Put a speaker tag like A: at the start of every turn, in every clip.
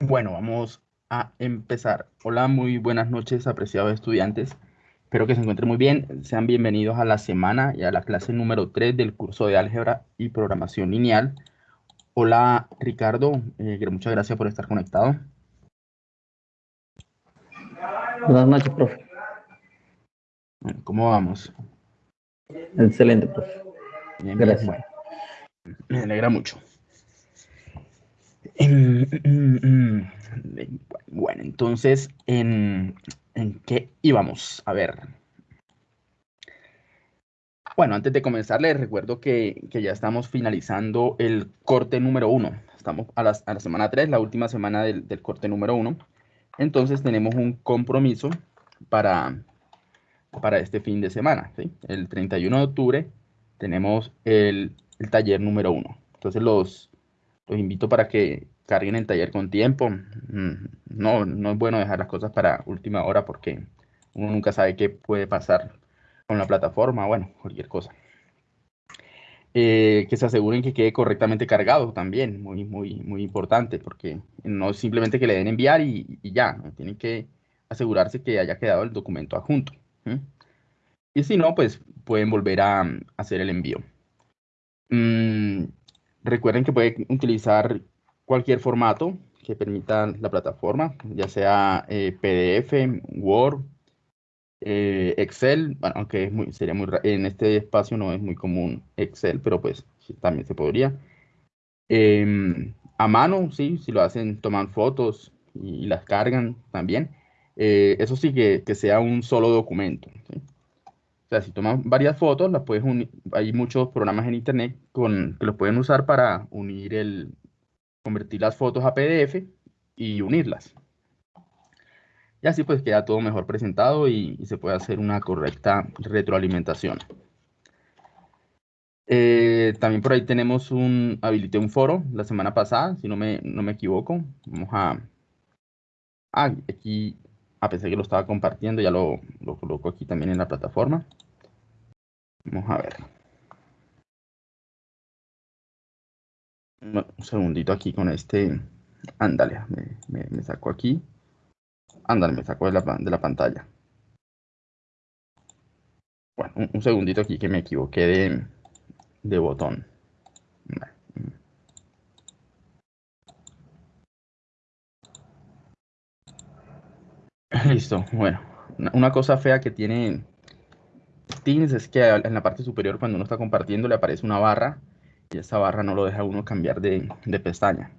A: Bueno, vamos a empezar. Hola, muy buenas noches, apreciados estudiantes. Espero que se encuentren muy bien. Sean bienvenidos a la semana y a la clase número 3 del curso de álgebra y programación lineal. Hola, Ricardo. Eh, muchas gracias por estar conectado.
B: Buenas noches, profe.
A: Bueno, ¿cómo vamos?
B: Excelente, profe.
A: Bien, bien, bueno. Me alegra mucho. Mm, mm, mm, bueno, entonces, ¿en, qué íbamos? A ver. Bueno, antes de comenzar, les recuerdo que, ya estamos finalizando el corte número uno. Estamos a la, semana 3, la última semana del, corte número uno. Entonces, tenemos un compromiso para, para este fin de semana. El 31 de octubre tenemos el, el taller número uno. Entonces, los, los invito para que carguen el taller con tiempo. Mm, no, no es bueno dejar las cosas para última hora porque uno nunca sabe qué puede pasar con la plataforma, bueno, cualquier cosa. Eh, que se aseguren que quede correctamente cargado también, muy, muy, muy importante, porque no es simplemente que le den enviar y, ya, tienen que asegurarse que haya quedado el documento adjunto. Y si no, pues pueden volver a, hacer el envío. Mm, Recuerden que pueden utilizar cualquier formato que permita la plataforma, ya sea eh, PDF, Word, eh, Excel, bueno, aunque sería muy en este espacio no es muy común Excel, pero pues también se podría. Em, a mano, sí, si lo hacen, toman fotos y, las cargan también. Eh, eso sí que, que, sea un solo documento. O sea, si tomas varias fotos, las puedes unir. Hay muchos programas en internet con, que los pueden usar para unir el, convertir las fotos a PDF y unirlas. Y así pues queda todo mejor presentado y, se puede hacer una correcta retroalimentación. Eh, también por ahí tenemos un, habilité un foro la semana pasada, si no me, no me equivoco. Vamos a, ah, aquí a pesar que lo estaba compartiendo, ya lo, lo coloco aquí también en la plataforma. Vamos a ver. un segundito aquí con este. Ándale, me, me, saco aquí. Ándale, me saco de la, de la pantalla. Bueno, un, segundito aquí que me equivoqué de, de botón. Listo, bueno. Una cosa fea que tiene Teams es que en la parte superior cuando uno está compartiendo le aparece una barra y esa barra no lo deja uno cambiar de, pestaña.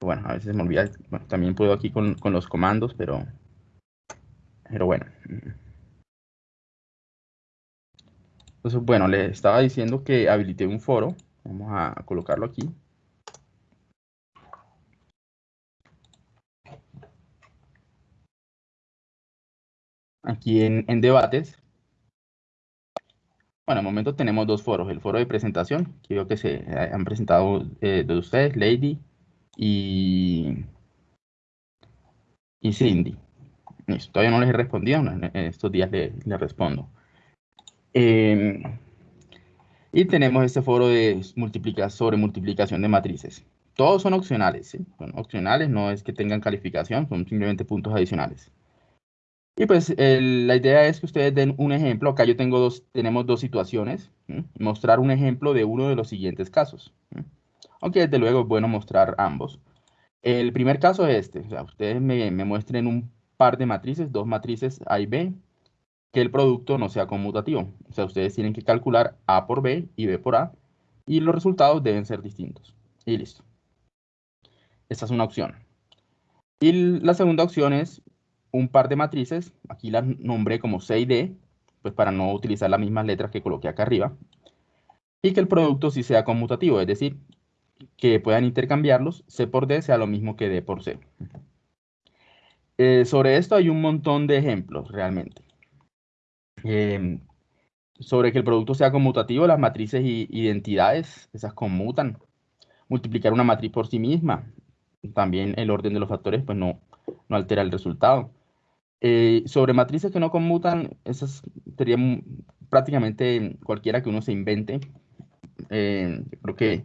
A: Bueno, a veces me olvida, también puedo aquí con, los comandos, pero, pero bueno. Entonces, bueno, le estaba diciendo que habilité un foro. Vamos a colocarlo aquí. Aquí en, debates bueno, en el momento tenemos dos foros. El foro de presentación, que veo que se eh, han presentado eh, de ustedes, Lady y, Cindy. todavía no les he respondido, en estos días les, respondo. Em, y tenemos este foro de multiplicar sobre multiplicación de matrices. Todos son opcionales. Son opcionales, no es que tengan calificación, son simplemente puntos adicionales. Y pues la idea es que ustedes den un ejemplo. Acá yo tengo dos, tenemos dos situaciones. Mostrar un ejemplo de uno de los siguientes casos. Aunque desde luego es bueno mostrar ambos. El primer caso es este. O sea, ustedes me, muestren un par de matrices, dos matrices A y B, que el producto no sea conmutativo. O sea, ustedes tienen que calcular A por B y B por A, y los resultados deben ser distintos. Y listo. Esta es una opción. Y la segunda opción es un par de matrices, aquí las nombré como C y D, pues para no utilizar las mismas letras que coloqué acá arriba, y que el producto sí sea conmutativo, es decir, que puedan intercambiarlos, C por D sea lo mismo que D por C. Eh, sobre esto hay un montón de ejemplos realmente. Em, sobre que el producto sea conmutativo, las matrices y identidades, esas conmutan. Multiplicar una matriz por sí misma, también el orden de los factores pues no, no altera el resultado. Eh, sobre matrices que no conmutan, esas serían prácticamente cualquiera que uno se invente. Eh, creo que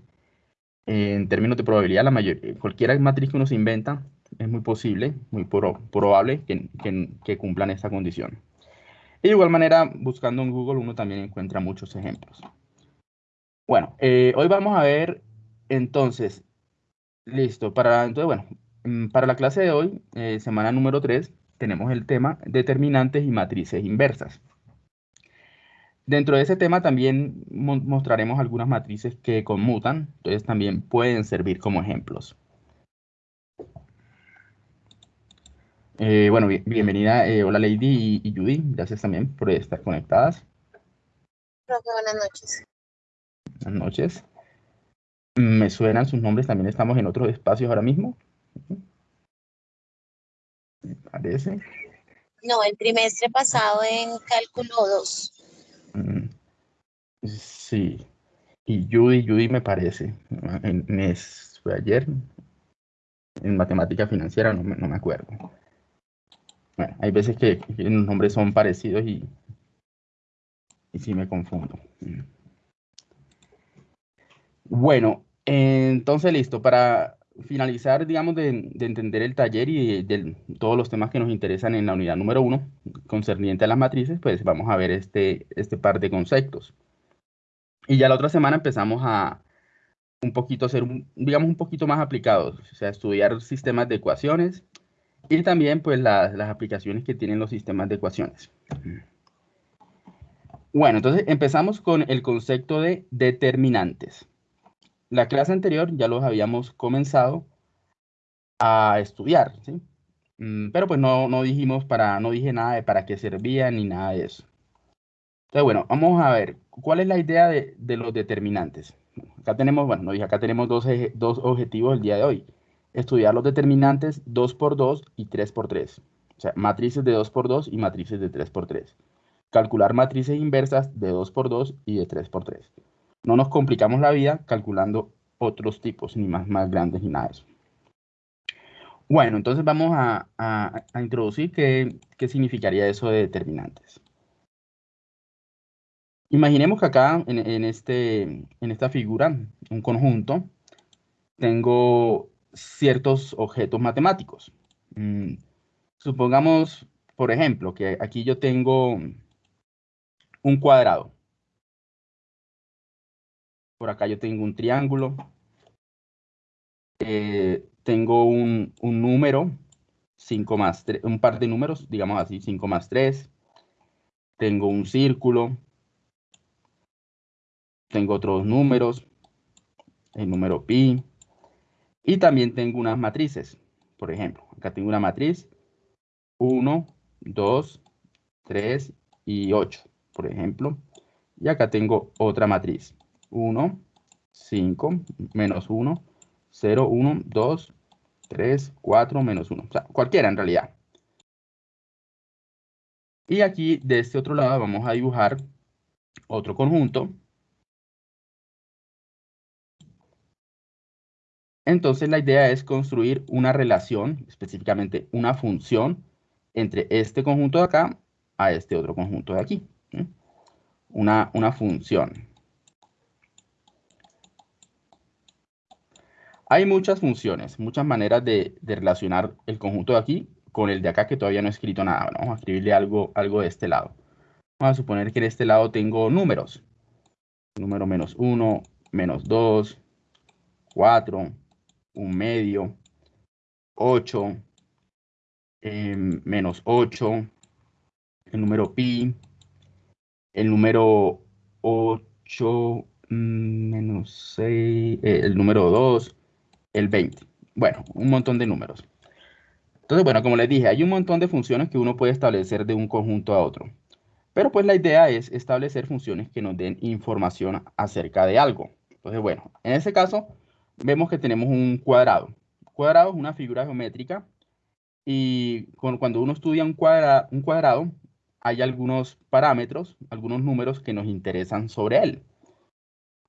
A: en términos de probabilidad, la mayor, cualquier matriz que uno se inventa es muy posible, muy probable que, que, cumplan esta condición. Y de igual manera, buscando en Google, uno también encuentra muchos ejemplos. Bueno, eh, hoy vamos a ver entonces, listo, para, entonces, bueno, mm, para la clase de hoy, eh, semana número 3, tenemos el tema determinantes y matrices inversas. Dentro de ese tema también mostraremos algunas matrices que conmutan, entonces también pueden servir como ejemplos. Eh, bueno, bienvenida, eh, hola Lady y, Judy, gracias también por estar conectadas.
C: buenas noches.
A: Buenas noches. Me suenan sus nombres, también estamos en otros espacios ahora mismo. Me parece.
C: No, el trimestre pasado en cálculo 2.
A: Mm, sí. Y Judy, Judy me parece. En, fue ayer. En matemática financiera, no me, acuerdo. Bueno, hay veces que, los nombres son parecidos y, y sí me confundo. Mm. Bueno, entonces listo. Para finalizar, digamos, de, entender el taller y de, todos los temas que nos interesan en la unidad número uno, concerniente a las matrices, pues vamos a ver este, este par de conceptos. Y ya la otra semana empezamos a un poquito ser, digamos, un poquito más aplicados, o sea, estudiar sistemas de ecuaciones y también, pues, las aplicaciones que tienen los sistemas de ecuaciones. Bueno, entonces empezamos con el concepto de determinantes. La clase anterior ya los habíamos comenzado a estudiar, ¿sí? Mm, pero pues no, no dijimos para, no dije nada de para qué servía ni nada de eso. Entonces, bueno, vamos a ver, ¿cuál es la idea de, los determinantes? Acá tenemos, bueno, no dije, acá tenemos dos, dos objetivos el día de hoy. Estudiar los determinantes 2x2 y 3x3. O sea, matrices de 2x2 y matrices de 3x3. Calcular matrices inversas de 2x2 y de 3x3. No nos complicamos la vida calculando otros tipos, ni más, más grandes ni nada de eso. Bueno, entonces vamos a, introducir qué, significaría eso de determinantes. Imaginemos que acá en, este, en esta figura, un conjunto, tengo ciertos objetos matemáticos. Mm, supongamos, por ejemplo, que aquí yo tengo un cuadrado. Por acá yo tengo un triángulo. Eh, tengo un, número, 5 más 3, un par de números, digamos así, 5 más 3. Tengo un círculo. Tengo otros números, el número pi. Y también tengo unas matrices. Por ejemplo, acá tengo una matriz 1, 2, 3 y 8, por ejemplo. Y acá tengo otra matriz 1, 5, menos 1, 0, 1, 2, 3, 4, menos 1. O sea, cualquiera en realidad. Y aquí, de este otro lado, vamos a dibujar otro conjunto. Entonces, la idea es construir una relación, específicamente una función, entre este conjunto de acá a este otro conjunto de aquí. Una, una función. Hay muchas funciones, muchas maneras de, relacionar el conjunto de aquí con el de acá que todavía no he escrito nada. vamos a escribirle algo, algo de este lado. Vamos a suponer que en este lado tengo números. Número menos 1, menos 2, 4, un medio, 8, em, menos 8, el número pi, el número 8, mm, menos 6, eh, el número 2, el 20. Bueno, un montón de números. Entonces, bueno, como les dije, hay un montón de funciones que uno puede establecer de un conjunto a otro. Pero pues la idea es establecer funciones que nos den información acerca de algo. Entonces, bueno, en este caso vemos que tenemos un cuadrado. Cuadrado es una figura geométrica y cuando uno estudia un, un cuadrado hay algunos parámetros, algunos números que nos interesan sobre él.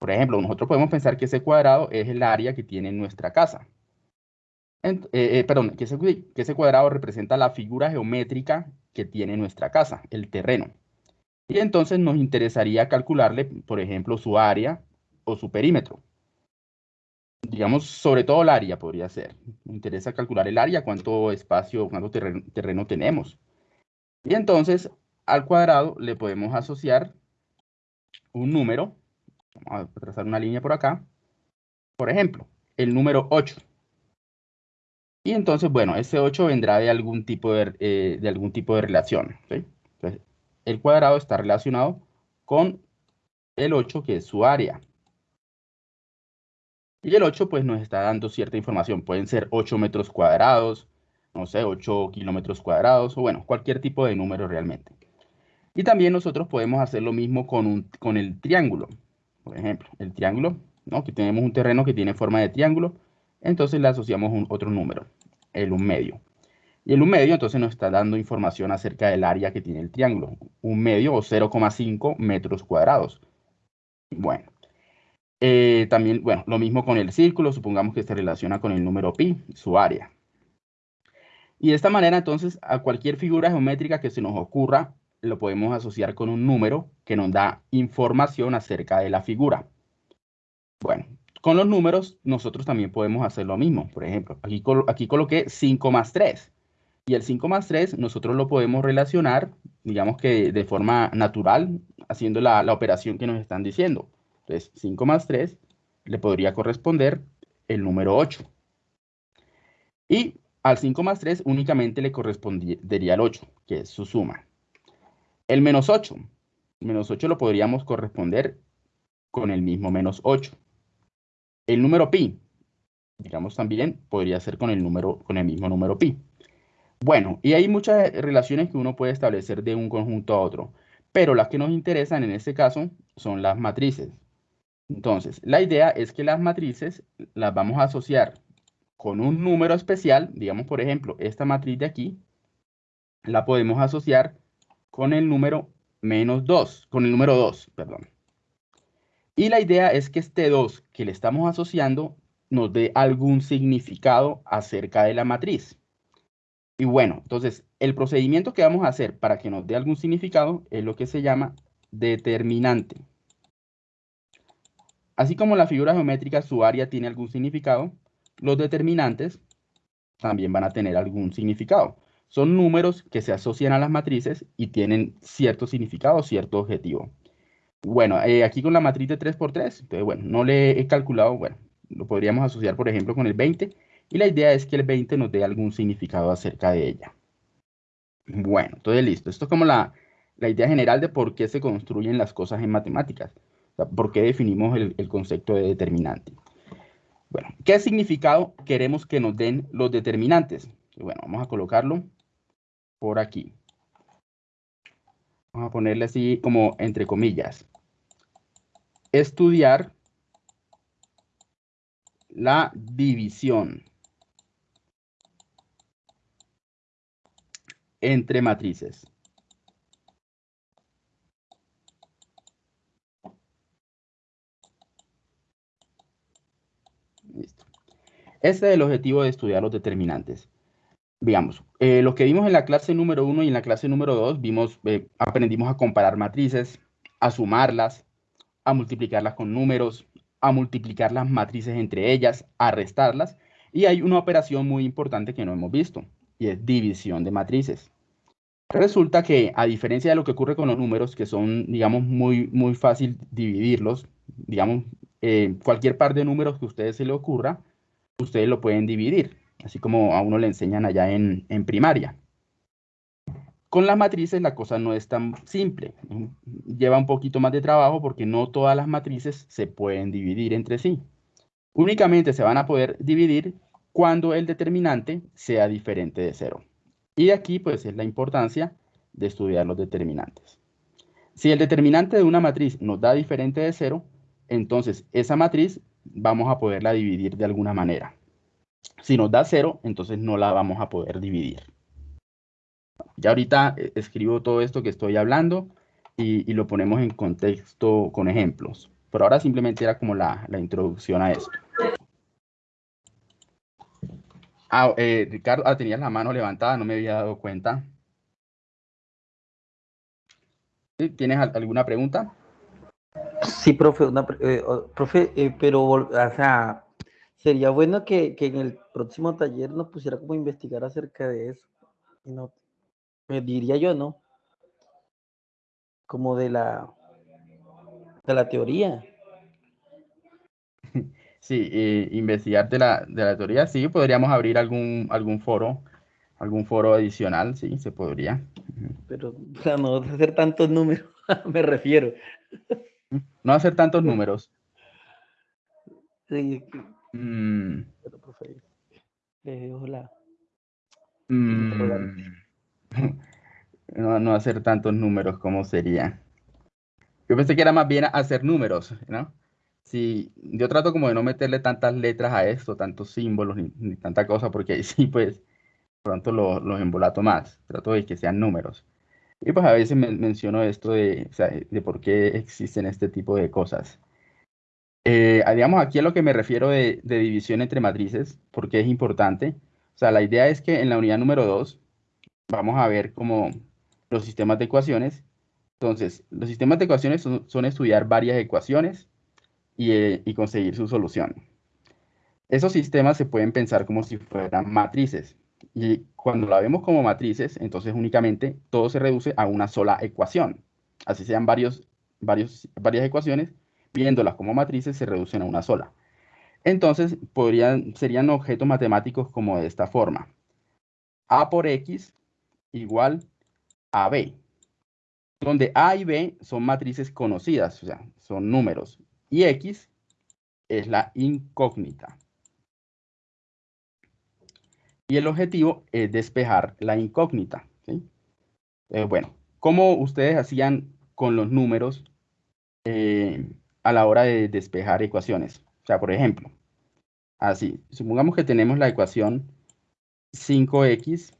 A: Por ejemplo, nosotros podemos pensar que ese cuadrado es el área que tiene nuestra casa. Eh, eh, perdón, que ese, cuadrado representa la figura geométrica que tiene nuestra casa, el terreno. Y entonces nos interesaría calcularle, por ejemplo, su área o su perímetro. digamos, sobre todo el área podría ser. Me interesa calcular el área, cuánto espacio, cuánto terreno tenemos. Y entonces, al cuadrado le podemos asociar un número. Vamos a trazar una línea por acá. Por ejemplo, el número 8. Y entonces, bueno, ese 8 vendrá de algún tipo de, eh, de algún tipo de relación. Entonces, el cuadrado está relacionado con el 8, que es su área. Y el 8 pues nos está dando cierta información. Pueden ser 8 metros cuadrados, no sé, 8 kilómetros cuadrados, o bueno, cualquier tipo de número realmente. Y también nosotros podemos hacer lo mismo con, un, con el triángulo. Por ejemplo, el triángulo, ¿no? que tenemos un terreno que tiene forma de triángulo, entonces le asociamos un, otro número, el 1 medio. Y el 1 medio entonces nos está dando información acerca del área que tiene el triángulo. Un medio o 0,5 metros cuadrados. Bueno, eh, también, bueno, lo mismo con el círculo, supongamos que se relaciona con el número pi, su área. Y de esta manera, entonces, a cualquier figura geométrica que se nos ocurra, lo podemos asociar con un número que nos da información acerca de la figura. Bueno, con los números nosotros también podemos hacer lo mismo. Por ejemplo, aquí, aquí coloqué 5 más 3. Y el 5 más 3 nosotros lo podemos relacionar, digamos que de forma natural, haciendo la, la operación que nos están diciendo. Entonces, 5 más 3 le podría corresponder el número 8. Y al 5 más 3 únicamente le correspondería el 8, que es su suma. El menos 8. El menos 8 lo podríamos corresponder con el mismo menos 8. El número pi, digamos también, podría ser con el, número, con el mismo número pi. Bueno, y hay muchas relaciones que uno puede establecer de un conjunto a otro, pero las que nos interesan en este caso son las matrices. Entonces, la idea es que las matrices las vamos a asociar con un número especial, digamos por ejemplo, esta matriz de aquí, la podemos asociar con el número menos 2, con el número 2, perdón. Y la idea es que este 2 que le estamos asociando nos dé algún significado acerca de la matriz. Y bueno, entonces el procedimiento que vamos a hacer para que nos dé algún significado es lo que se llama determinante. Así como la figura geométrica, su área tiene algún significado, los determinantes también van a tener algún significado. Son números que se asocian a las matrices y tienen cierto significado, cierto objetivo. Bueno, eh, aquí con la matriz de 3x3, entonces, bueno, no le he calculado, bueno, lo podríamos asociar, por ejemplo, con el 20, y la idea es que el 20 nos dé algún significado acerca de ella. Bueno, entonces listo. Esto es como la, la idea general de por qué se construyen las cosas en matemáticas. ¿Por qué definimos el, concepto de determinante? Bueno, ¿qué significado queremos que nos den los determinantes? Bueno, vamos a colocarlo por aquí. Vamos a ponerle así como entre comillas. Estudiar la división entre matrices. Este es el objetivo de estudiar los determinantes. Veamos, eh, lo que vimos en la clase número 1 y en la clase número 2, vimos, eh, aprendimos a comparar matrices, a sumarlas, a multiplicarlas con números, a multiplicar las matrices entre ellas, a restarlas, y hay una operación muy importante que no hemos visto, y es división de matrices. Resulta que, a diferencia de lo que ocurre con los números, que son, digamos, muy, muy fácil dividirlos, digamos, eh, cualquier par de números que a ustedes se le ocurra, ustedes lo pueden dividir, así como a uno le enseñan allá en, primaria. Con las matrices la cosa no es tan simple. Lleva un poquito más de trabajo porque no todas las matrices se pueden dividir entre sí. Únicamente se van a poder dividir cuando el determinante sea diferente de cero. Y aquí pues es la importancia de estudiar los determinantes. Si el determinante de una matriz nos da diferente de cero, entonces esa matriz vamos a poderla dividir de alguna manera. Si nos da cero, entonces no la vamos a poder dividir. Ya ahorita eh, escribo todo esto que estoy hablando y, lo ponemos en contexto con ejemplos. Pero ahora simplemente era como la, introducción a esto. Ah, eh, Ricardo, ah, tenías la mano levantada, no me había dado cuenta. ¿Tienes alguna pregunta?
B: Sí, profe, una, eh, profe, pero, o sea, Sería bueno que, que en el próximo taller nos pusiera como a investigar acerca de eso. Y no, me diría yo, ¿no? Como de la, de la teoría.
A: Sí, eh, investigar de la, de la teoría, sí, podríamos abrir algún, algún foro, algún foro adicional, sí, se podría.
B: Pero para no hacer tantos números, me refiero.
A: No hacer tantos números.
B: Sí,
A: Mm,
B: pero, profe, dejo la-
A: mm, no, no hacer tantos números, ¿cómo sería? Yo pensé que era más bien hacer números, ¿no? Sí, yo trato como de no meterle tantas letras a esto, tantos símbolos, ni, ni tanta cosa, porque ahí sí, pues, pronto lo- los embolato más. Trato de que sean números. Y pues a veces men- menciono esto de, de por qué existen este tipo de cosas. Eh, ah, digamos, aquí a lo que me refiero de, división entre matrices, porque es importante. O sea, la idea es que en la unidad número 2 vamos a ver como los sistemas de ecuaciones. Entonces, los sistemas de ecuaciones son, estudiar varias ecuaciones y, eh, y conseguir su solución. Esos sistemas se pueden pensar como si fueran matrices. Y cuando la vemos como matrices, entonces únicamente todo se reduce a una sola ecuación. Así sean varios, varios, varias ecuaciones, viéndolas como matrices se reducen a una sola. Entonces, podrían, serían objetos matemáticos como de esta forma. A por X igual a B, donde A y B son matrices conocidas, o sea, son números, y X es la incógnita. Y el objetivo es despejar la incógnita. Eh, bueno, ¿cómo ustedes hacían con los números eh, a la hora de despejar ecuaciones? O sea, por ejemplo, así, supongamos que tenemos la ecuación 5x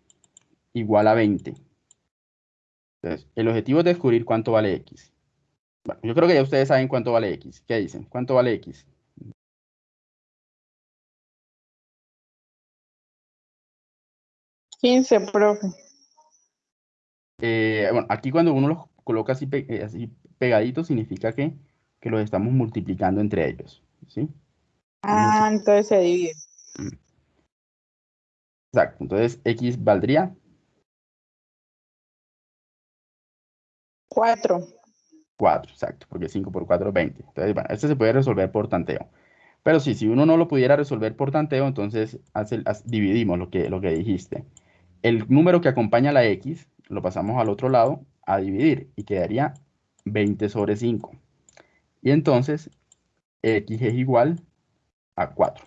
A: igual a 20. Entonces, el objetivo es descubrir cuánto vale x. Bueno, yo creo que ya ustedes saben cuánto vale x. ¿Qué dicen? ¿Cuánto vale x?
D: 15, profe.
A: Eh, bueno, aquí cuando uno los coloca así, eh, así pegaditos, significa que, que los estamos multiplicando entre ellos. ¿sí?
D: Ah, entonces se divide.
A: Exacto. Entonces, x valdría
D: 4.
A: 4, exacto, porque 5 por 4 es 20. Entonces, bueno, este se puede resolver por tanteo. Pero sí, si uno no lo pudiera resolver por tanteo, entonces hace- dividimos lo que, lo que dijiste. El número que acompaña a la x lo pasamos al otro lado a dividir y quedaría 20 sobre 5. Y entonces x es igual a 4.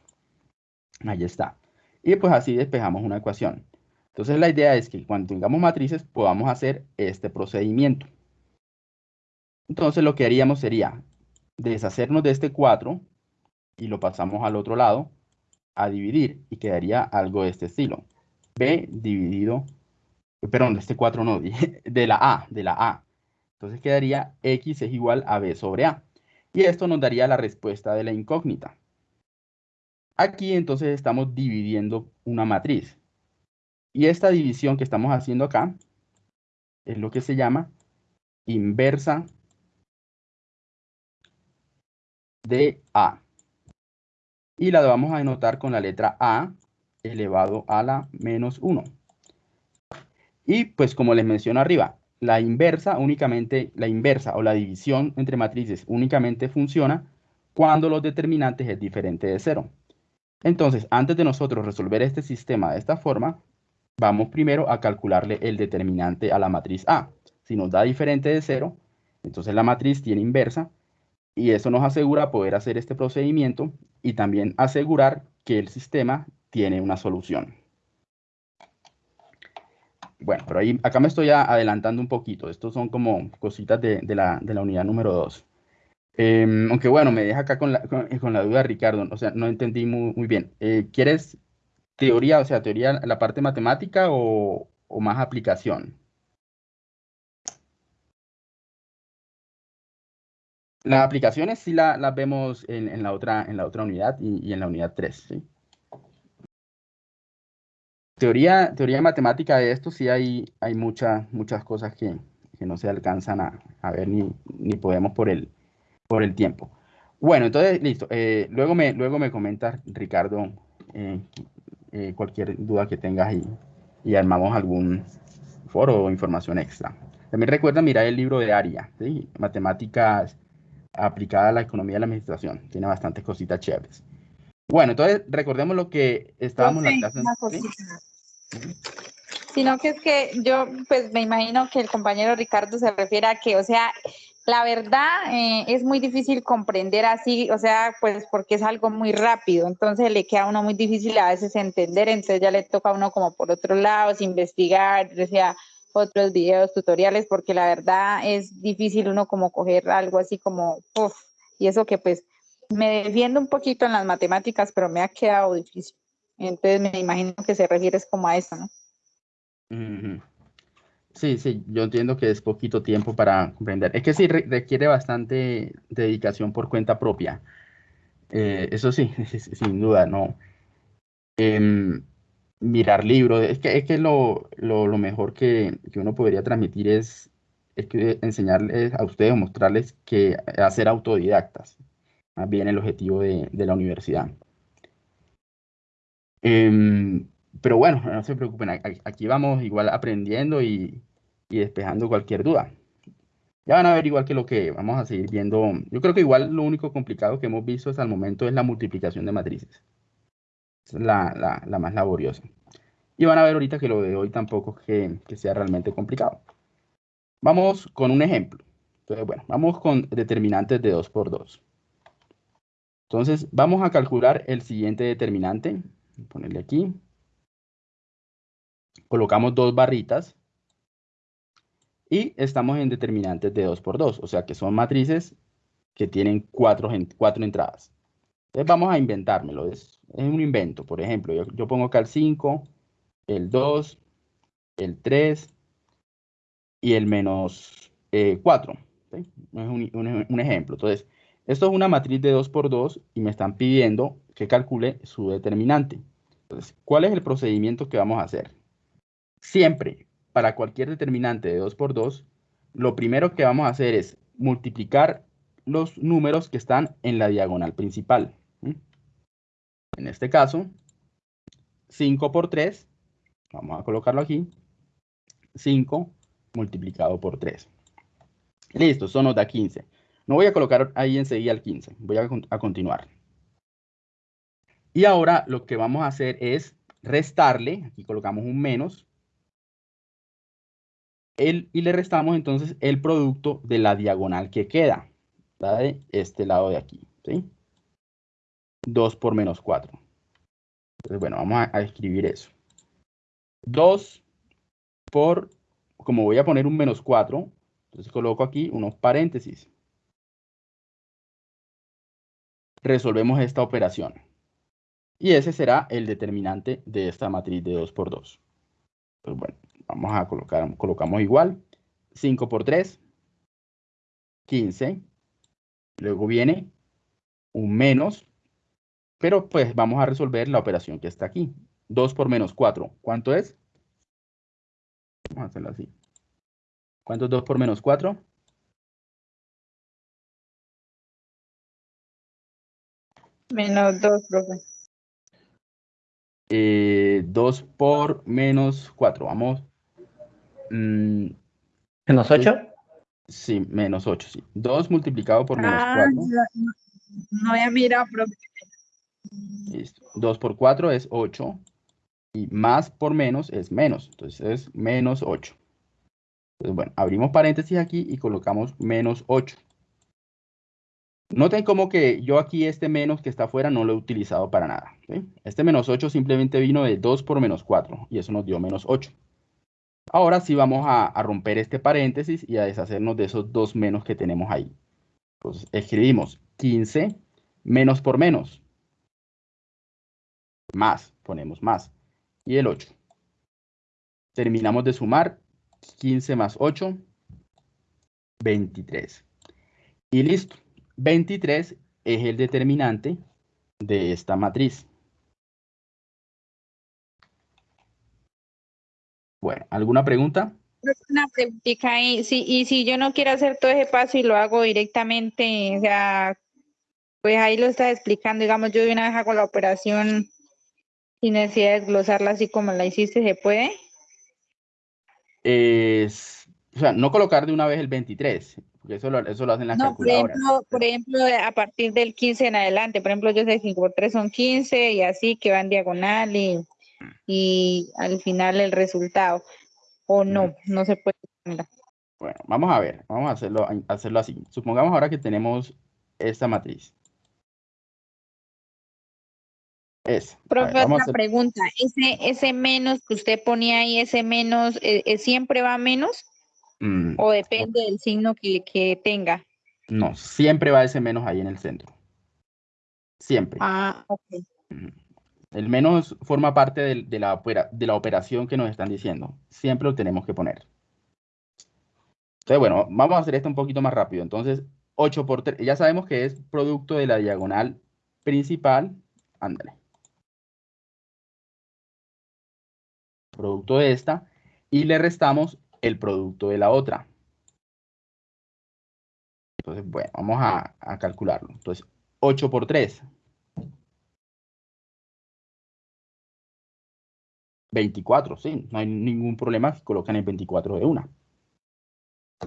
A: Ahí está. Y pues así despejamos una ecuación. Entonces la idea es que cuando tengamos matrices podamos hacer este procedimiento. Entonces lo que haríamos sería deshacernos de este 4 y lo pasamos al otro lado a dividir y quedaría algo de este estilo. B dividido, perdón, de este 4 no, de la A, de la A. Entonces quedaría X es igual a B sobre A. Y esto nos daría la respuesta de la incógnita. Aquí entonces estamos dividiendo una matriz. Y esta división que estamos haciendo acá es lo que se llama inversa de A. Y la vamos a denotar con la letra A elevado a la menos 1. Y pues como les menciono arriba, la inversa únicamente, la inversa o la división entre matrices únicamente funciona cuando los determinantes es diferente de cero. Entonces, antes de nosotros resolver este sistema de esta forma, vamos primero a calcularle el determinante a la matriz A. Si nos da diferente de cero, entonces la matriz tiene inversa y eso nos asegura poder hacer este procedimiento y también asegurar que el sistema tiene una solución. Bueno, pero ahí, acá me estoy adelantando un poquito. Estos son como cositas de, la, de la unidad número 2. aunque bueno, me deja acá con la, con, con la duda, Ricardo. O sea, no entendí muy, muy bien. Eh, ¿Quieres teoría, o sea, teoría, la parte matemática o, o más aplicación? Las aplicaciones sí la- las vemos en, en la otra, en la otra unidad y, y en la unidad 3, ¿sí? Teoría, teoría matemática de esto sí hay, hay muchas muchas cosas que, que no se alcanzan a, a ver ni, ni podemos por el, por el tiempo. Bueno, entonces, listo. Eh, luego, me, luego me comentas, Ricardo, eh, eh, cualquier duda que tengas y, y armamos algún foro o información extra. También recuerda mirar el libro de ARIA, ¿sí? Matemáticas aplicada a la economía y la administración. Tiene bastantes cositas chéveres. Bueno, entonces recordemos lo que estábamos en la clase.
D: una
A: ¿sí?
D: Sino que es que yo, pues me imagino que el compañero Ricardo se refiere a que, o sea, la verdad eh, es muy difícil comprender así, o sea, pues porque es algo muy rápido, entonces le queda a uno muy difícil a veces entender, entonces ya le toca a uno como por otros lados, investigar, o sea, otros videos, tutoriales, porque la verdad es difícil uno como coger algo así como, uf, y eso que pues me defiendo un poquito en las matemáticas, pero me ha quedado difícil. Entonces me imagino que se refiere es como a eso, ¿no?
A: Sí, sí, yo entiendo que es poquito tiempo para comprender. Es que sí re- requiere bastante dedicación por cuenta propia. Eh, eso sí, sin duda, no. Em, mirar libros, es que, es que lo, lo, mejor que, que uno podría transmitir es, enseñarles a ustedes o mostrarles que hacer autodidactas, más bien el objetivo de, la universidad. Em, pero bueno, no se preocupen, aquí vamos igual aprendiendo y, despejando cualquier duda. Ya van a ver igual que lo que vamos a seguir viendo. Yo creo que igual lo único complicado que hemos visto hasta el momento es la multiplicación de matrices. Es la, más laboriosa. Y van a ver ahorita que lo de hoy tampoco que sea realmente complicado. Vamos con un ejemplo. Entonces, bueno, vamos con determinantes de 2 por 2. Entonces, vamos a calcular el siguiente determinante. Voy a Ponerle aquí. Colocamos dos barritas. Y estamos en determinantes de 2 por 2. O sea que son matrices que tienen cuatro, cuatro entradas. Entonces vamos a inventármelo. Es, es un invento. Por ejemplo, yo, yo pongo acá el 5, el 2, el 3 y el menos 4. Es un, un- un ejemplo. Entonces, esto es una matriz de 2 por 2 y me están pidiendo que calcule su determinante. Entonces, ¿cuál es el procedimiento que vamos a hacer? Siempre, para cualquier determinante de 2 por 2, lo primero que vamos a hacer es multiplicar los números que están en la diagonal principal. En este caso, 5 por 3, vamos a colocarlo aquí, 5 multiplicado por 3. Listo, eso nos da 15. No voy a colocar ahí enseguida el 15, voy a, a continuar. Y ahora lo que vamos a hacer es restarle, aquí colocamos un menos, el, y le restamos entonces el producto de la diagonal que queda, de este lado de aquí, ¿sí? 2 por menos 4. Entonces, bueno, vamos a, a escribir eso. 2 por, como voy a poner un menos 4, entonces coloco aquí unos paréntesis. Resolvemos esta operación. Y ese será el determinante de esta matriz de 2 por 2. Pues bueno, vamos a colocar, colocamos igual. 5 por 3, 15. Luego viene un menos, pero pues vamos a resolver la operación que está aquí. 2 por menos 4, ¿cuánto es? Vamos a hacerlo así. ¿Cuánto es 2 por menos 4?
D: Menos dos, profe.
A: Eh, 2 por menos 4, vamos. Mm,
B: ¿Menos 8?
A: sí, menos 8, sí. 2 multiplicado por menos
D: Ah,
A: 4.
D: ya, no, no había mirado, profe.
A: Listo. 2 por 4 es 8. Y más por menos es menos. Entonces es menos 8. Entonces, bueno, abrimos paréntesis aquí y colocamos menos 8. Noten como que yo aquí este menos que está afuera no lo he utilizado para nada. ¿sí? Este menos 8 simplemente vino de 2 por menos 4 y eso nos dio menos 8. Ahora sí vamos a, a romper este paréntesis y a deshacernos de esos dos menos que tenemos ahí. Entonces escribimos 15 menos por menos. Más, ponemos más. Y el 8. Terminamos de sumar 15 más 8, 23. Y listo. 23 es el determinante de esta matriz. Bueno, ¿alguna pregunta?
D: Una preguntita ahí. Sí, y si yo no quiero hacer todo ese paso y lo hago directamente, o sea, pues ahí lo está explicando, digamos, yo de una vez hago la operación sin necesidad de desglosarla así como la hiciste, ¿se puede?
A: Es, o sea, no colocar de una vez el 23, porque eso lo, eso lo hacen las
D: No, por
A: calculadoras.
D: ejemplo, por ejemplo, a partir del 15 en adelante, por ejemplo, yo sé que 5 por 3 son 15 y así que van diagonal y, y al final el resultado. O no, no se puede. Mira.
A: Bueno, vamos a ver, vamos a hacerlo, a hacerlo así. Supongamos ahora que tenemos esta matriz. Es. ver,
D: Profe,
A: a
D: otra
A: hacer-
D: pregunta. Ese, ese menos que usted ponía ahí, ese menos, eh, eh, ¿siempre va a menos
A: Mm,
D: o depende del signo que, que tenga?
A: no, siempre va ese menos ahí en el centro. Siempre.
D: Ah, ok.
A: El menos forma parte de, la de la operación que nos están diciendo. Siempre lo tenemos que poner. Entonces, bueno, vamos a hacer esto un poquito más rápido. Entonces, 8 por 3, ya sabemos que es producto de la diagonal principal. Ándale. Producto de esta. Y le restamos el producto de la otra. Entonces, bueno, vamos a, calcularlo. Entonces, 8 por 3. 24, sí, no hay ningún problema si colocan el 24 de una.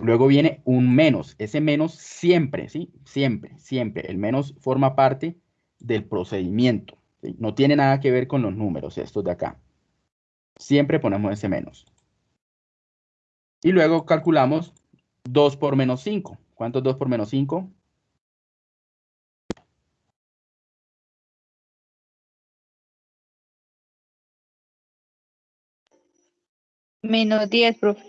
A: Luego viene un menos, ese menos siempre, sí, siempre, siempre, el menos forma parte del procedimiento, no tiene nada que ver con los números, estos de acá. Siempre ponemos ese menos. Y luego calculamos 2 por menos 5. ¿Cuánto es 2 por menos 5?
D: Menos 10, profe.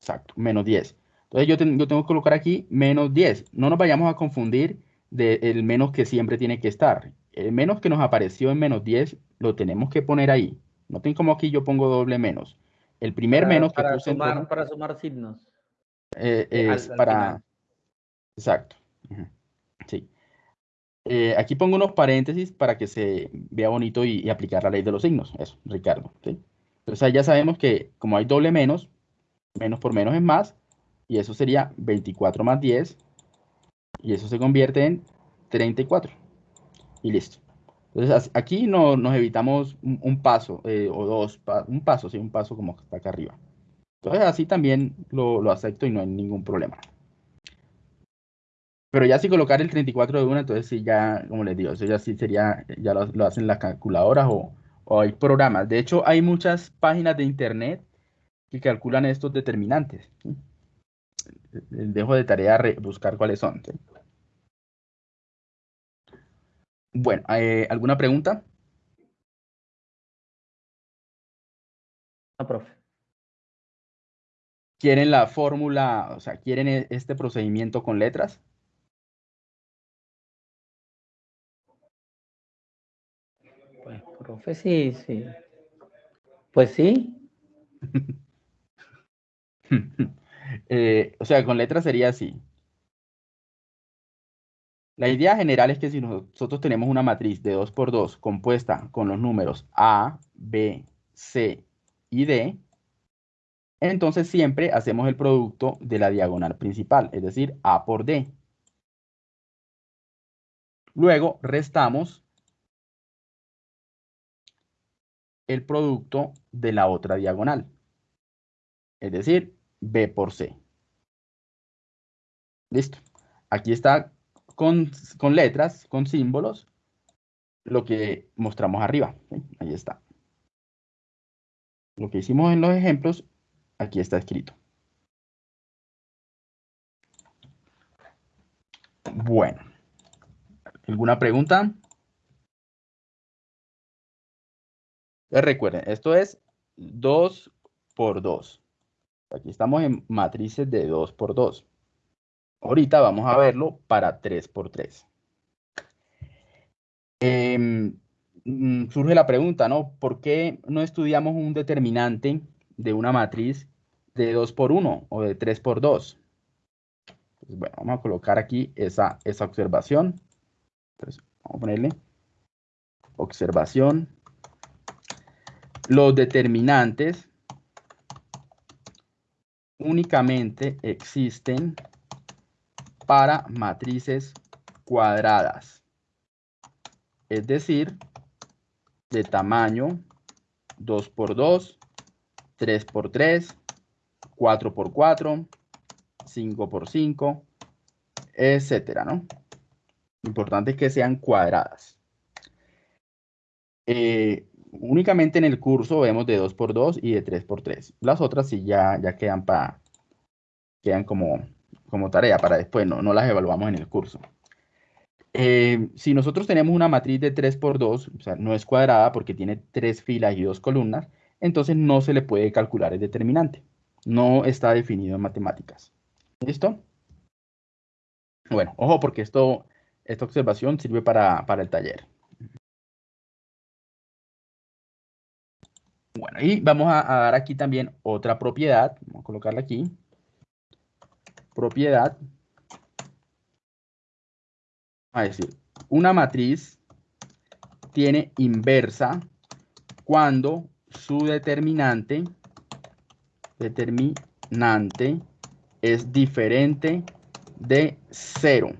A: Exacto, menos 10. Entonces yo, ten- yo tengo que colocar aquí menos 10. No nos vayamos a confundir del menos que siempre tiene que estar. El menos que nos apareció en menos 10 lo tenemos que poner ahí. Noten como aquí yo pongo doble menos. El primer
B: Para-
A: menos que
B: para
A: puse
B: sumar,
A: rojo,
B: para sumar signos.
A: eh,
B: eh,
A: es
B: al
A: para... Exacto. Sí. Eh, aquí pongo unos paréntesis para que se vea bonito y, y aplicar la ley de los signos. Eso, Ricardo. ¿sí? Entonces ahí ya sabemos que como hay doble menos, menos por menos es más, y eso sería 24 más 10, y eso se convierte en 34. Y listo. Entonces aquí no, nos evitamos un, paso eh, o dos, un paso, sí, un paso como está acá arriba. Entonces así también lo, acepto y no hay ningún problema. Pero ya si colocar el 34 de una, entonces sí ya, como les digo, eso ya sí sería, ya lo, hacen las calculadoras o, hay programas. De hecho, hay muchas páginas de internet que calculan estos determinantes. dejo de tarea re- buscar cuáles son. ¿sí? Bueno, eh, ¿alguna pregunta?
B: No, profe.
A: ¿Quieren la fórmula, o sea, quieren e- este procedimiento con letras?
B: Pues, profe, sí, sí. Pues sí.
A: Eh, o sea, con letras sería así. La idea general es que si nosotros tenemos una matriz de 2 por 2 compuesta con los números A, B, C y D, entonces siempre hacemos el producto de la diagonal principal, es decir, A por D. Luego restamos el producto de la otra diagonal, es decir, B por C. Listo. Aquí está con, letras, con símbolos, lo que mostramos arriba. Ahí está. Lo que hicimos en los ejemplos, aquí está escrito. Bueno. ¿Alguna pregunta? Entonces, recuerden, esto es 2 por 2. Aquí estamos en matrices de 2 por 2. Ahorita vamos a verlo para 3 por 3. Em, mm, surge la pregunta, ¿no? ¿Por qué no estudiamos un determinante de una matriz de 2 por 1 o de 3 por 2? Pues bueno, vamos a colocar aquí esa, esa observación. Entonces, vamos a ponerle observación. Los determinantes únicamente existen para matrices cuadradas. es decir, de tamaño 2x2, 3x3, 4x4, 5x5, etcétera, ¿no? Importante es que sean cuadradas. Eh, únicamente en el curso vemos de 2x2 y de 3x3. Las otras sí ya, ya quedan, para quedan como, como tarea para después, no, no las evaluamos en el curso. Eh, si nosotros tenemos una matriz de 3x2, o sea, no es cuadrada porque tiene tres filas y dos columnas, entonces no se le puede calcular el determinante. No está definido en matemáticas. ¿Listo? Bueno, ojo porque esto, esta observación sirve para, para el taller. Bueno, y vamos a, dar aquí también otra propiedad. Vamos a colocarla aquí. Propiedad. A decir, una matriz tiene inversa cuando su determinante, determinante es diferente de cero.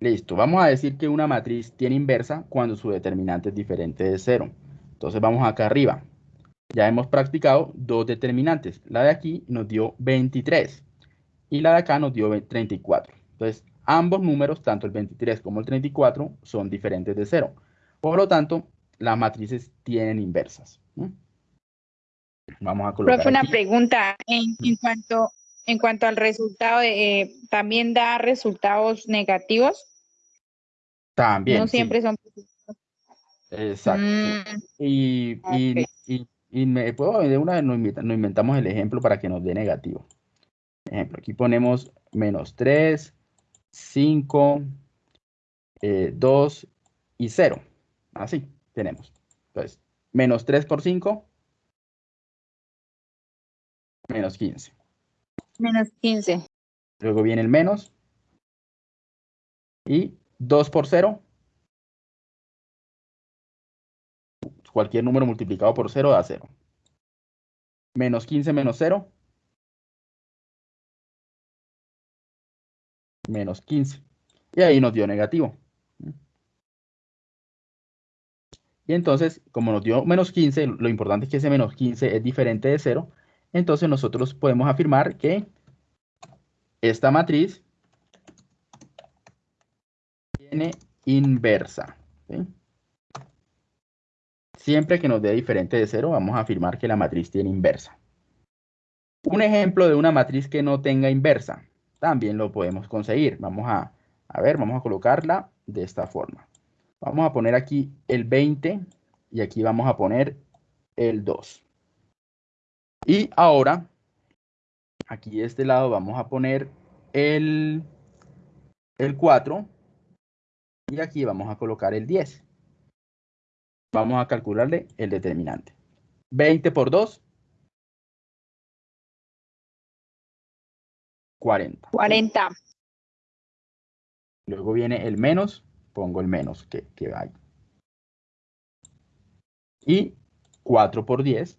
A: Listo, vamos a decir que una matriz tiene inversa cuando su determinante es diferente de cero. Entonces vamos acá arriba. Ya hemos practicado dos determinantes. La de aquí nos dio 23 y la de acá nos dio 34. Entonces, ambos números, tanto el 23 como el 34, son diferentes de cero. Por lo tanto, las matrices tienen inversas. Vamos a colocar
D: Profe, una
A: aquí.
D: pregunta en, en cuanto en cuanto al resultado, eh, ¿también da resultados negativos?
A: También,
D: no
A: sí.
D: siempre son positivos.
A: Exacto.
D: Mm,
A: Y, y-
D: Ok.
A: y- y me puedo de una vez nos inventamos el ejemplo para que nos dé negativo. Ejemplo, aquí ponemos menos 3, 5, 2 y 0. Así tenemos. Entonces, menos 3 por 5, menos 15.
D: menos 15.
A: Luego viene el menos. Y 2 por 0. Cualquier número multiplicado por 0 da 0. Menos 15 menos 0. Menos 15. Y ahí nos dio negativo. Y entonces, como nos dio menos 15, lo importante es que ese menos 15 es diferente de 0. Entonces nosotros podemos afirmar que esta matriz tiene inversa. Siempre que nos dé diferente de cero, vamos a afirmar que la matriz tiene inversa. Un ejemplo de una matriz que no tenga inversa, también lo podemos conseguir. Vamos a, a ver, vamos a colocarla de esta forma. Vamos a poner aquí el 20 y aquí vamos a poner el 2. Y ahora, aquí de este lado vamos a poner el, el 4 y aquí vamos a colocar el 10. Vamos a calcularle el determinante. 20 por 2, 40.
D: 40.
A: Luego viene el menos, pongo el menos que, que hay. Y 4 por 10.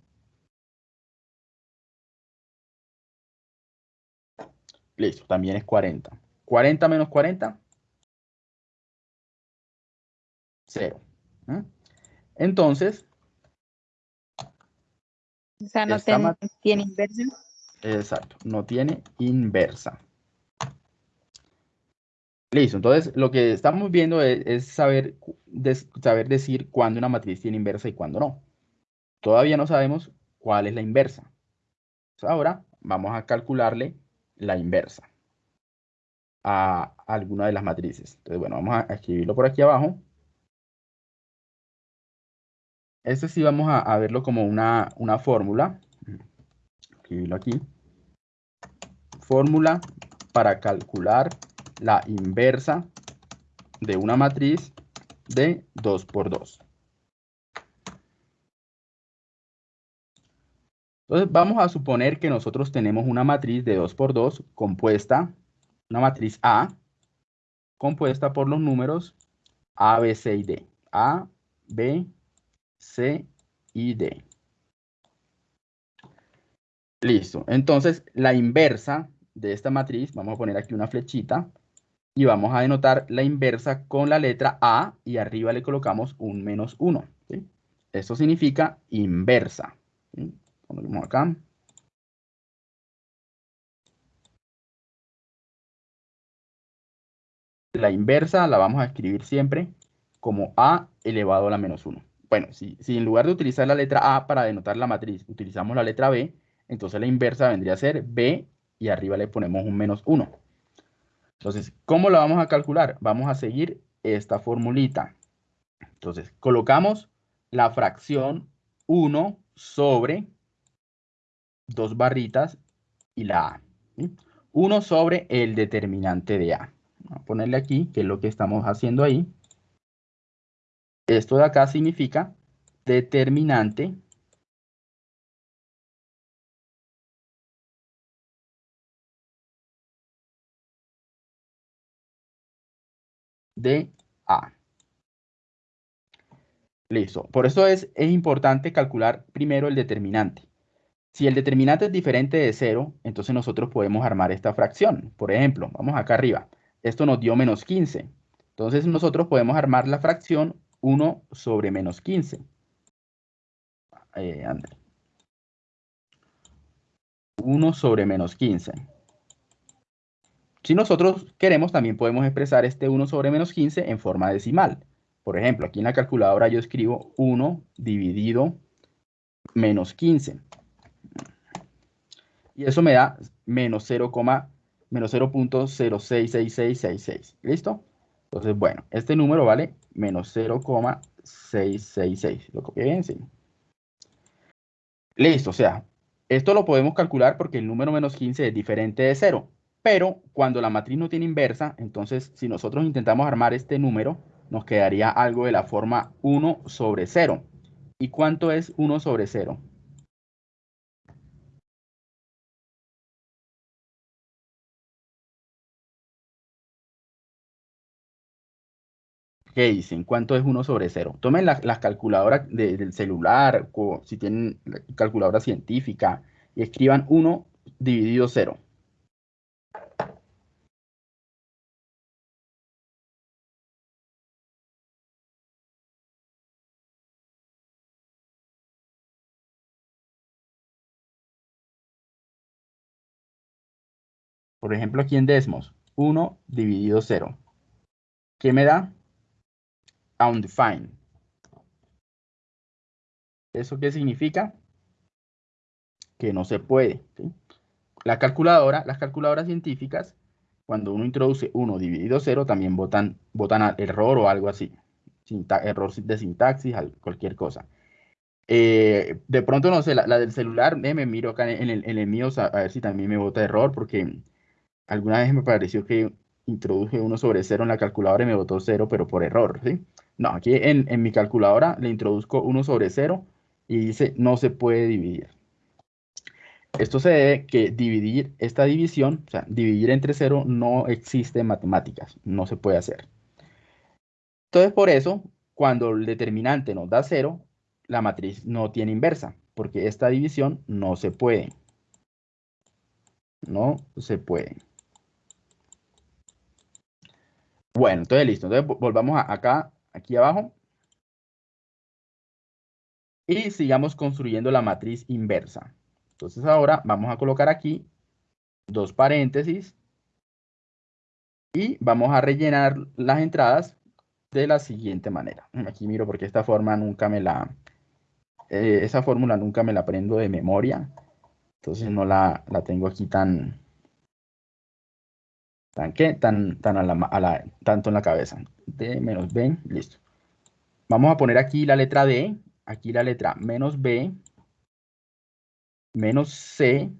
A: Listo, también es 40. 40 menos 40. 0. Entonces,
D: O sea, no
A: mat-
D: tiene inversa.
A: Exacto, no tiene inversa. Listo, entonces lo que estamos viendo es, saber, saber decir cuándo una matriz tiene inversa y cuándo no. Todavía no sabemos cuál es la inversa. Ahora vamos a calcularle la inversa a alguna de las matrices. Entonces, bueno, vamos a escribirlo por aquí abajo. Este sí vamos a, a verlo como una, una fórmula. Escribirlo aquí fórmula para calcular la inversa de una matriz de 2 por 2. Entonces vamos a suponer que nosotros tenemos una matriz de 2 por 2 compuesta, una matriz A, compuesta por los números A, B, C y D. A, B, C y D. Listo. Entonces, la inversa de esta matriz, vamos a poner aquí una flechita, y vamos a denotar la inversa con la letra A y arriba le colocamos un menos 1. ¿sí? Esto significa inversa. ¿sí? Ponemos acá. La inversa la vamos a escribir siempre como A elevado a la menos 1. Bueno, si, si en lugar de utilizar la letra A para denotar la matriz, utilizamos la letra B, entonces la inversa vendría a ser B y arriba le ponemos un menos 1. Entonces, ¿cómo la vamos a calcular? Vamos a seguir esta formulita. Entonces, colocamos la fracción 1 sobre dos barritas y la A. 1 sobre el determinante de A. Vamos a ponerle aquí, que es lo que estamos haciendo ahí. Esto de acá significa determinante de A. Listo. Por eso es, es importante calcular primero el determinante. Si el determinante es diferente de 0, entonces nosotros podemos armar esta fracción. Por ejemplo, vamos acá arriba. Esto nos dio menos 15. Entonces nosotros podemos armar la fracción 1 sobre menos 15. Eh, 1 sobre menos 15. Si nosotros queremos, también podemos expresar este 1 sobre menos 15 en forma decimal. Por ejemplo, aquí en la calculadora yo escribo 1 dividido menos 15. Y eso me da menos 0, menos 0.066666. ¿Listo? Entonces, bueno, este número vale menos 0,666. ¿Lo copié bien? Sí. Listo, o sea, esto lo podemos calcular porque el número menos 15 es diferente de 0. Pero cuando la matriz no tiene inversa, entonces si nosotros intentamos armar este número, nos quedaría algo de la forma 1 sobre 0. ¿Y cuánto es 1 sobre 0? ¿Qué dicen? ¿Cuánto es 1 sobre 0? Tomen las calculadoras del celular, o si tienen calculadora científica, y escriban 1 dividido 0. Ejemplo, aquí en Desmos, 1 dividido 0. ¿Qué me da? Undefined. ¿Eso qué significa? Que no se puede. La calculadora, las calculadoras científicas, cuando uno introduce 1 dividido 0, también votan, votan error o algo así. error de sintaxis, cualquier cosa. Eh, de pronto, no sé, la, del celular, me miro acá en el, en mío a ver si también me vota error, porque alguna vez me pareció que introduje 1 sobre 0 en la calculadora y me votó 0, pero por error, ¿sí? No, aquí en, mi calculadora le introduzco 1 sobre 0 y dice no se puede dividir. Esto se debe que dividir esta división, o sea, dividir entre 0 no existe en matemáticas, no se puede hacer. Entonces, por eso, cuando el determinante nos da 0, la matriz no tiene inversa, porque esta división no se puede. No se puede. Bueno, entonces listo. Entonces volvamos acá, aquí abajo. Y sigamos construyendo la matriz inversa. Entonces ahora vamos a colocar aquí dos paréntesis. Y vamos a rellenar las entradas de la siguiente manera. Aquí miro porque esta forma nunca me la... Eh, esa fórmula nunca me la aprendo de memoria. Entonces no la, la tengo aquí tan, ¿Tan qué? Tan, tan a la, tanto en la cabeza. D menos B, listo. Vamos a poner aquí la letra D, aquí la letra menos B, menos C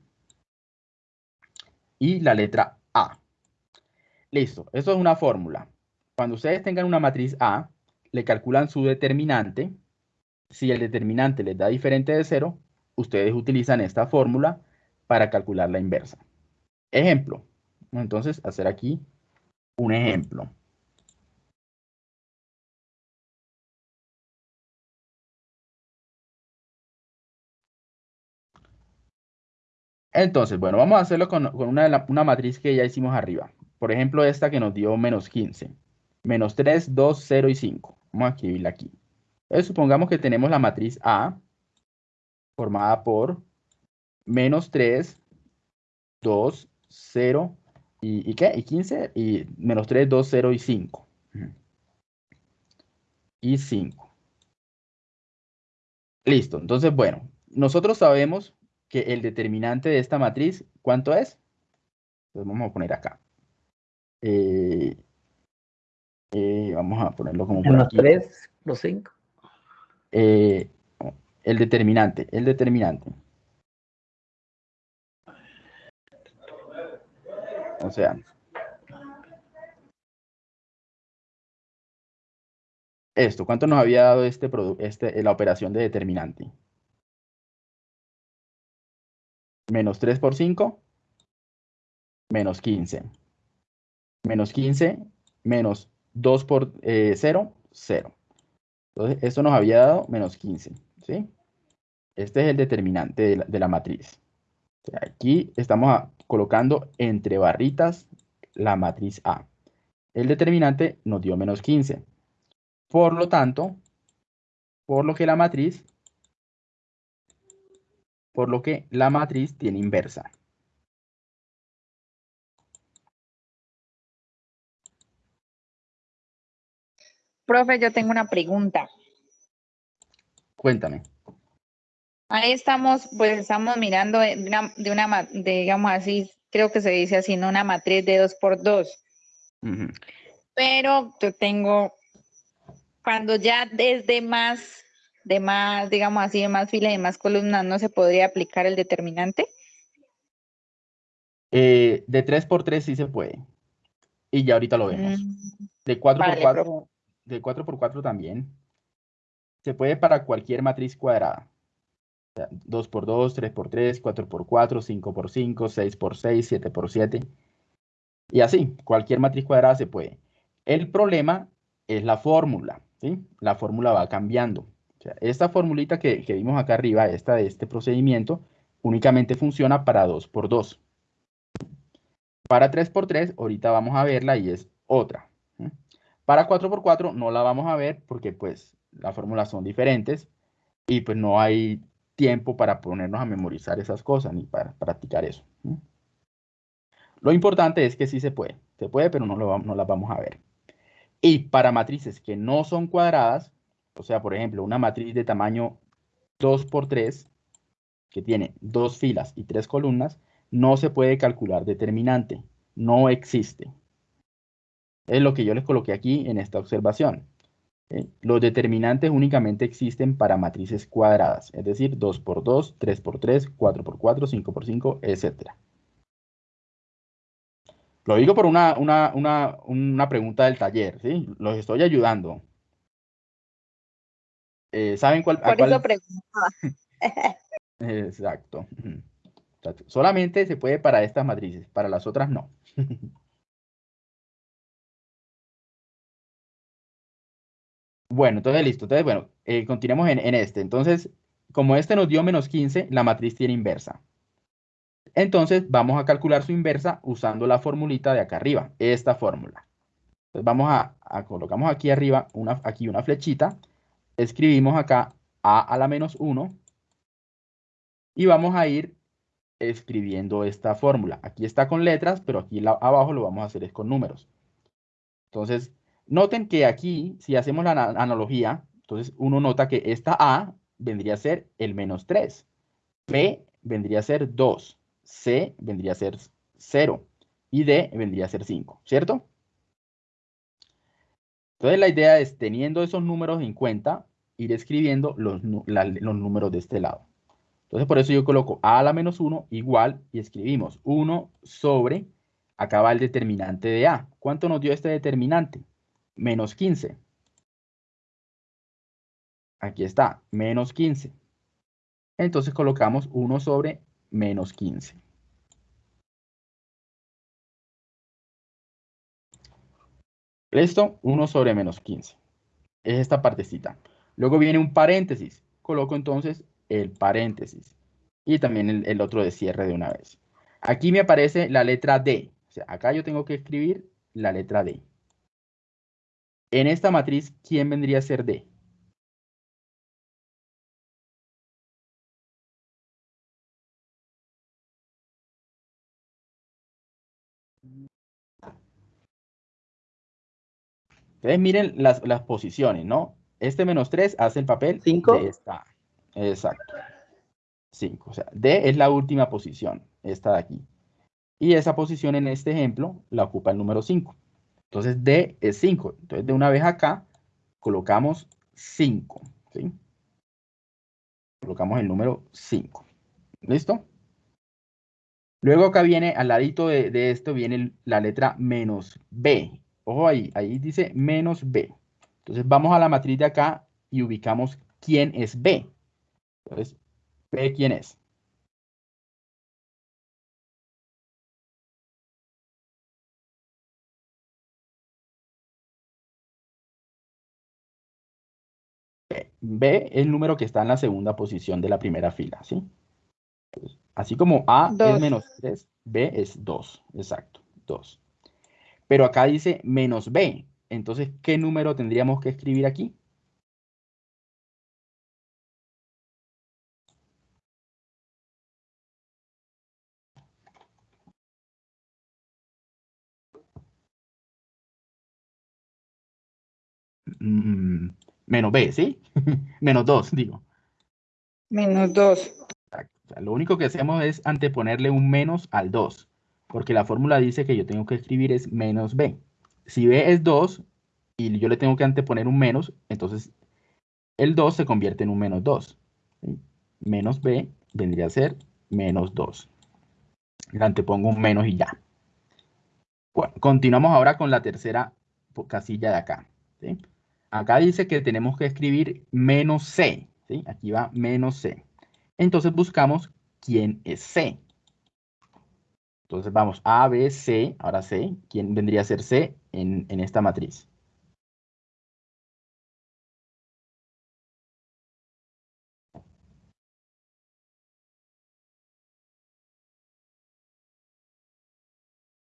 A: y la letra A. Listo, eso es una fórmula. Cuando ustedes tengan una matriz A, le calculan su determinante. Si el determinante les da diferente de cero, ustedes utilizan esta fórmula para calcular la inversa. Ejemplo, entonces hacer aquí un ejemplo. Entonces, bueno, vamos a hacerlo con, una, una, matriz que ya hicimos arriba. por ejemplo, esta que nos dio menos 15. Menos 3, 2, 0 y 5. Vamos a escribirla aquí. Entonces, supongamos que tenemos la matriz A formada por menos 3, 2, 0 y, ¿y qué? Y 15 y menos 3, 2, 0 y 5. Y 5. Listo. Entonces, bueno, nosotros sabemos que el determinante de esta matriz, ¿cuánto es? Entonces vamos a poner acá. Eh, eh, vamos a ponerlo como
B: por aquí. 3 los 5.
A: Eh, el determinante, el determinante. O sea, esto, ¿cuánto nos había dado este, este la operación de determinante? Menos 3 por 5, menos 15. Menos 15, menos 2 por 0, 0. Entonces, esto nos había dado menos 15. ¿sí? Este es el determinante de la, matriz. aquí estamos colocando entre barritas la matriz A. El determinante nos dio menos 15. Por lo tanto, por lo que la matriz, por lo que la matriz tiene inversa.
D: Profe, yo tengo una pregunta.
A: Cuéntame.
D: Ahí estamos, pues estamos mirando de una, digamos así, creo que se dice así, ¿no? Una matriz de 2 por 2 Pero yo tengo, cuando ya desde más, de más, digamos así, de más filas y más columnas, ¿no se podría aplicar el determinante?
A: Eh, de 3 por 3 sí se puede. Y ya ahorita lo vemos. Mm. De 4 por 4 de 4 por 4 también. Se puede para cualquier matriz cuadrada. 2 por 2, 3 por 3, 4 por 4, 5 por 5, 6 por 6, 7 por 7. Y así, cualquier matriz cuadrada se puede. El problema es la fórmula. ¿sí? La fórmula va cambiando. esta formulita que, que, vimos acá arriba, esta de este procedimiento, únicamente funciona para 2 por 2. Para 3 por 3, ahorita vamos a verla y es otra. Para 4x4 no la vamos a ver porque pues las fórmulas son diferentes y pues no hay tiempo para ponernos a memorizar esas cosas ni para practicar eso. Lo importante es que sí se puede. Se puede, pero no, las vamos a ver. Y para matrices que no son cuadradas, o sea, por ejemplo, una matriz de tamaño 2 por 3 que tiene dos filas y tres columnas, no se puede calcular determinante. No existe. Es lo que yo les coloqué aquí en esta observación. Los determinantes únicamente existen para matrices cuadradas, es decir, 2 por 2, 3 por 3, 4 por 4, 5 por 5, etc. Lo digo por una, una, pregunta del taller, ¿sí? Los estoy ayudando. Eh, ¿Saben cuál?
D: Por eso preguntaba.
A: Exacto. Solamente se puede para estas matrices, para las otras no. Bueno, entonces listo. Entonces, bueno, eh, continuemos en, este. Entonces, como este nos dio menos 15, la matriz tiene inversa. Entonces, vamos a calcular su inversa usando la formulita de acá arriba, esta fórmula. Entonces, vamos a, colocamos aquí arriba, una, aquí una flechita, escribimos acá a a la menos 1 y vamos a ir escribiendo esta fórmula. Aquí está con letras, pero aquí abajo lo vamos a hacer es con números. Entonces, Noten que aquí, si hacemos la analogía, entonces uno nota que esta A vendría a ser el menos 3, B vendría a ser 2, C vendría a ser 0 y D vendría a ser 5, ¿cierto? Entonces la idea es, teniendo esos números en cuenta, ir escribiendo los, números de este lado. Entonces por eso yo coloco A a la menos 1 igual y escribimos 1 sobre, acá va el determinante de A. ¿Cuánto nos dio este determinante? Menos 15. Aquí está, menos 15. Entonces colocamos 1 sobre menos 15. ¿Listo? 1 sobre menos 15. Es esta partecita. Luego viene un paréntesis. Coloco entonces el paréntesis. Y también el, otro de cierre de una vez. Aquí me aparece la letra D. sea, acá yo tengo que escribir la letra D. En esta matriz, ¿quién vendría a ser D? Entonces miren las, las posiciones, ¿no? Este menos 3 hace el papel
B: ¿Cinco?
A: de esta. Exacto. 5. O sea, D es la última posición, esta de aquí. Y esa posición en este ejemplo la ocupa el número 5. Entonces D es 5. Entonces de una vez acá colocamos 5. ¿sí? Colocamos el número 5. ¿Listo? Luego acá viene, al ladito de, de esto, viene la letra menos B. Ojo ahí, ahí dice menos B. Entonces vamos a la matriz de acá y ubicamos quién es B. Entonces, B quién es. Es el número que está en la segunda posición de la primera fila, ¿sí? Así como A es menos 3, B es 2, exacto, 2. Pero acá dice menos B. Entonces, ¿qué número tendríamos que escribir aquí? Mm, menos B, ¿sí? menos 2, digo.
D: Menos 2.
A: Exacto. O sea, lo único que hacemos es anteponerle un menos al 2, porque la fórmula dice que yo tengo que escribir es menos b. Si b es 2 y yo le tengo que anteponer un menos, entonces el 2 se convierte en un menos 2. ¿sí? Menos b vendría a ser menos 2. Le antepongo un menos y ya. Bueno, continuamos ahora con la tercera casilla de acá. ¿sí? Acá dice que tenemos que escribir menos c. ¿sí? Aquí va menos c. Entonces buscamos quién es C. Entonces vamos A, B, C, ahora C. ¿Quién vendría a ser C en, en esta matriz?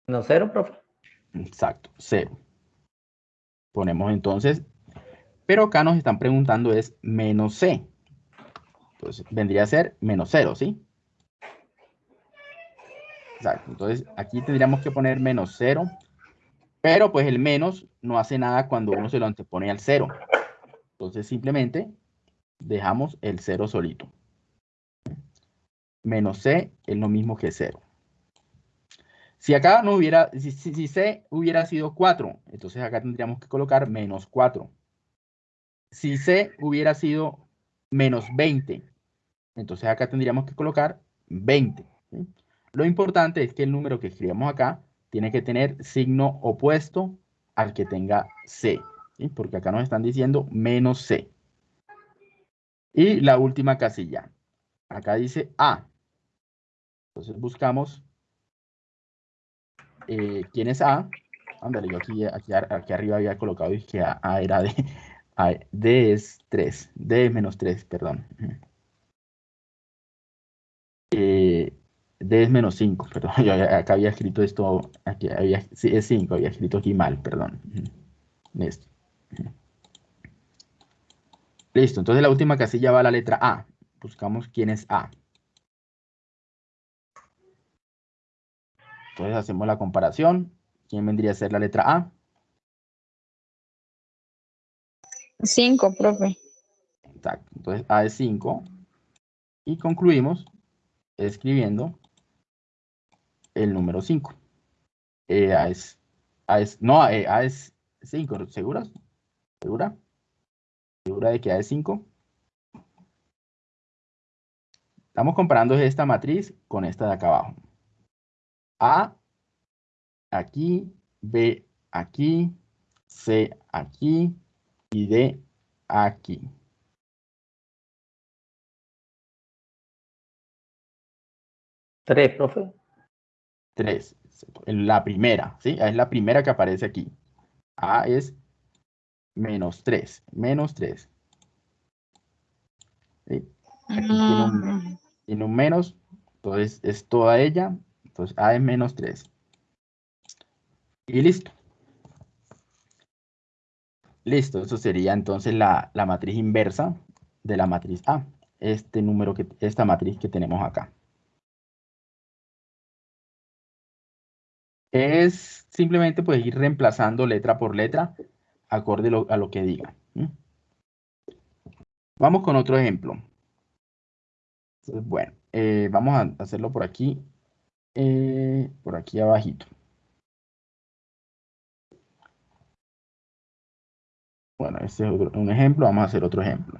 B: ¿No cero, profe?
A: Exacto, 0. Ponemos entonces, pero acá nos están preguntando es menos C. Entonces vendría a ser menos 0, ¿sí? Exacto, entonces aquí tendríamos que poner menos 0, pero pues el menos no hace nada cuando uno se lo antepone al 0. Entonces simplemente dejamos el 0 solito. Menos C es lo mismo que 0. Si acá no hubiera, si, si- si C hubiera sido 4, entonces acá tendríamos que colocar menos 4. Si C hubiera sido menos 20, entonces acá tendríamos que colocar 20. ¿sí? Lo importante es que el número que escribamos acá tiene que tener signo opuesto al que tenga C, porque acá nos están diciendo menos C. Y la última casilla, acá dice A. Entonces buscamos eh, quién es A. Ándale, yo aquí, aquí, aquí arriba había colocado que A, A era D. D es 3. D es menos 3, perdón. Eh, D es menos 5, perdón. Yo acá había escrito esto, aquí había, sí, es 5, había escrito aquí mal, perdón. Listo. Listo, entonces la última casilla va a la letra A. Buscamos quién es A. Entonces hacemos la comparación. ¿Quién vendría a ser la letra A?
D: 5, profe.
A: Exacto. Entonces A es 5. Y concluimos escribiendo el número 5. Eh, A es, A es, no, eh, A es 5, ¿seguras? ¿Segura? ¿Segura de que A es 5? Estamos comparando esta matriz con esta de acá abajo. A aquí, B aquí, C aquí y D aquí.
B: Tres, profe.
A: 3. La primera, ¿sí? Es la primera que aparece aquí. A es menos 3. Menos 3. ¿sí? Aquí tiene un, tiene un menos, entonces es toda ella. Entonces A es menos 3. Y listo. Listo, eso sería entonces la, la matriz inversa de la matriz A. Este número que, esta matriz que tenemos acá. Es simplemente pues ir reemplazando letra por letra acorde a lo que diga. Vamos con otro ejemplo. bueno, eh, vamos a hacerlo por aquí, eh, por aquí abajito. Bueno, este es un ejemplo, vamos a hacer otro ejemplo.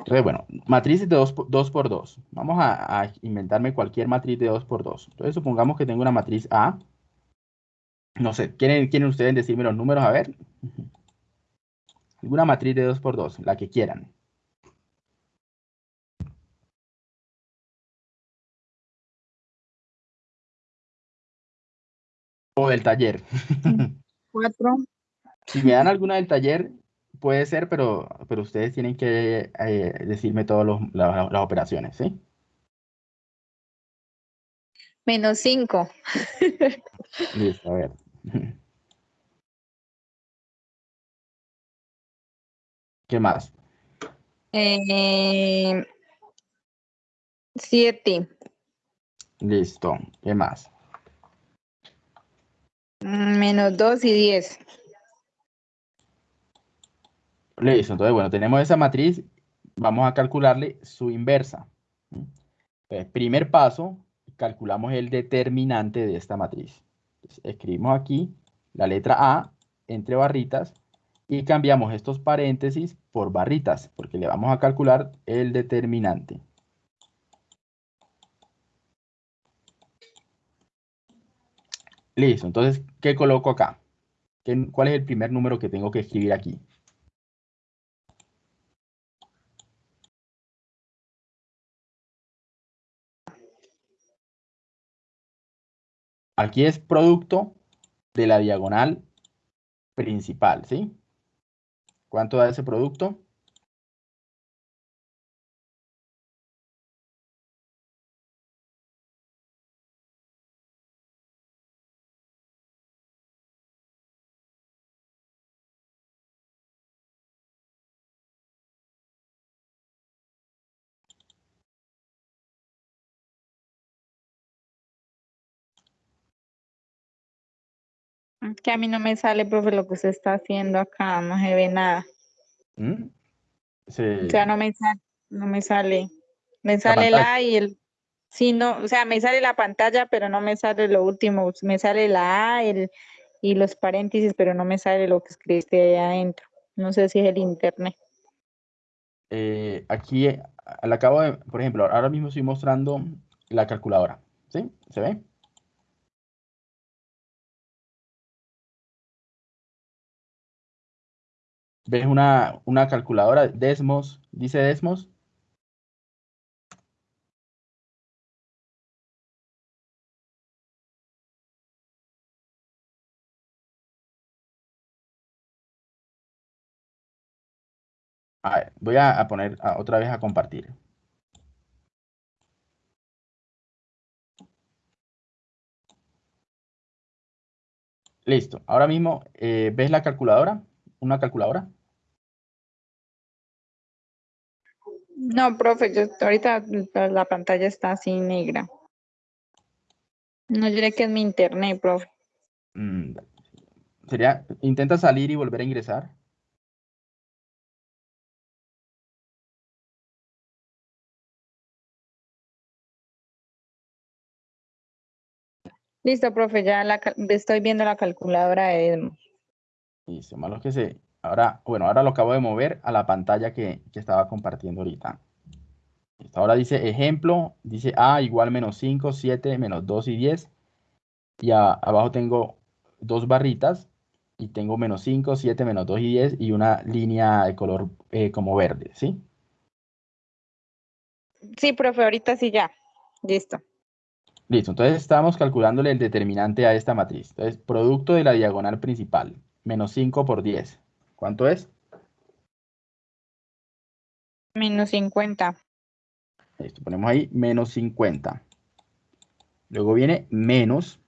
A: Entonces, bueno, matrices de 2 por 2. Vamos a, inventarme cualquier matriz de 2 por 2. Entonces, supongamos que tengo una matriz A. No sé, ¿quieren, ¿quieren ustedes decirme los números? A ver. Alguna matriz de 2 por 2, la que quieran. O del taller.
D: 4.
A: Si me dan alguna del taller, puede ser, pero, pero ustedes tienen que eh, decirme todas las, operaciones, ¿sí?
D: Menos 5.
A: Listo, a ver. ¿Qué más?
D: Eh, siete.
A: Listo. ¿Qué más?
D: Mm, menos 2 y 10.
A: Listo, entonces, bueno, tenemos esa matriz, vamos a calcularle su inversa. Entonces, primer paso, calculamos el determinante de esta matriz. escribimos aquí la letra A entre barritas y cambiamos estos paréntesis por barritas, porque le vamos a calcular el determinante. Listo, entonces, ¿qué coloco acá? ¿Cuál es el primer número que tengo que escribir aquí? Aquí es producto de la diagonal principal, ¿sí? ¿Cuánto da ese producto?
D: Que a mí no me sale, profe, lo que usted está haciendo acá, no se ve nada.
A: ¿Mm?
D: O sea, no me sale, no me sale. Me sale la, y el... Sí, no, o sea, me sale la pantalla, pero no me sale lo último. Me sale la A el, y los paréntesis, pero no me sale lo que escribiste ahí adentro. No sé si es el internet.
A: Eh, aquí, al acabo de, por ejemplo, ahora mismo estoy mostrando la calculadora. ¿Sí? ¿Se ve? ¿Ves una, una calculadora? Desmos, dice Desmos. A ver, voy a, poner otra vez a compartir. Listo. Ahora mismo, eh, ¿ves la calculadora? ¿Una calculadora?
D: No, profe, yo ahorita la pantalla está así negra. No diré que es mi internet, profe.
A: Mm, sería, intenta salir y volver a ingresar.
D: Listo, profe, ya la, estoy viendo la calculadora de Edmo.
A: Listo, malo que se, Ahora, bueno, ahora lo acabo de mover a la pantalla que, estaba compartiendo ahorita. Ahora dice ejemplo, dice A igual menos 5, 7, menos 2 y 10. Y abajo tengo dos barritas y tengo menos 5, 7, menos 2 y 10 y una línea de color eh, como verde, ¿sí?
D: Sí, profe, ahorita sí ya. Listo.
A: Listo, entonces estamos calculándole el determinante a esta matriz. Entonces, producto de la diagonal principal, menos 5 por 10. ¿Cuánto es?
D: Menos 50.
A: Listo, ponemos ahí menos 50. Luego viene menos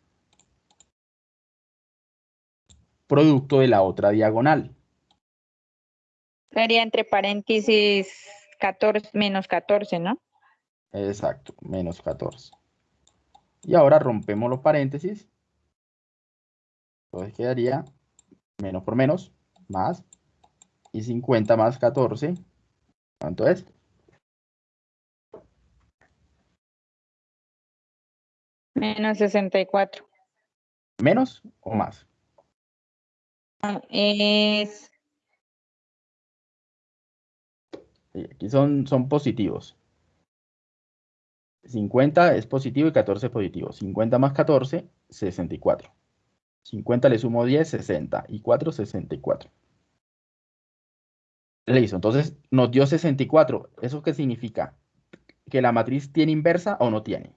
A: producto de la otra diagonal.
D: Sería entre paréntesis 14, menos 14, ¿no?
A: Exacto, menos 14. Y ahora rompemos los paréntesis. Entonces quedaría menos por menos, más, y 50 más 14. ¿Cuánto es?
D: Menos 64.
A: ¿Menos o más?
D: Es
A: Sí, Aquí son, son positivos. 50 es positivo y 14 es positivo. 50 más 14, 64. 50 le sumo 10, 60. Y 4, 64. Listo, entonces nos dio 64. ¿Eso qué significa? ¿Que la matriz tiene inversa o no tiene?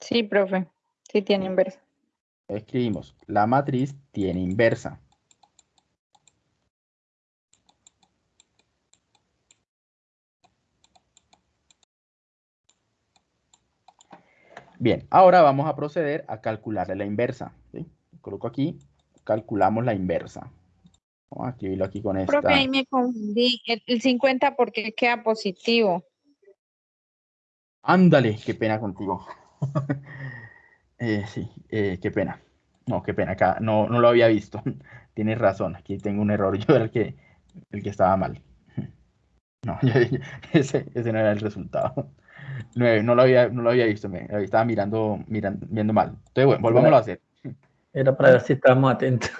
D: Sí, profe. Sí tiene inversa.
A: Escribimos, la matriz tiene inversa. Bien, ahora vamos a proceder a calcularle la inversa. ¿sí? Coloco aquí, calculamos la inversa. Vamos a escribirlo aquí con esta.
D: Profe, ahí me confundí. El, el 50 porque queda positivo.
A: Ándale, qué pena contigo. Eh, sí, eh, qué pena. No, qué pena, acá no, no lo había visto. Tienes razón, aquí tengo un error. Yo era el que, el que estaba mal. No, yo- yo- ese, ese no era el resultado. Nueve, no lo había, no lo había visto, me estaba mirando, mirando, viendo mal. Entonces, bueno, volvámoslo a hacer.
B: Era para ver si estábamos atentos.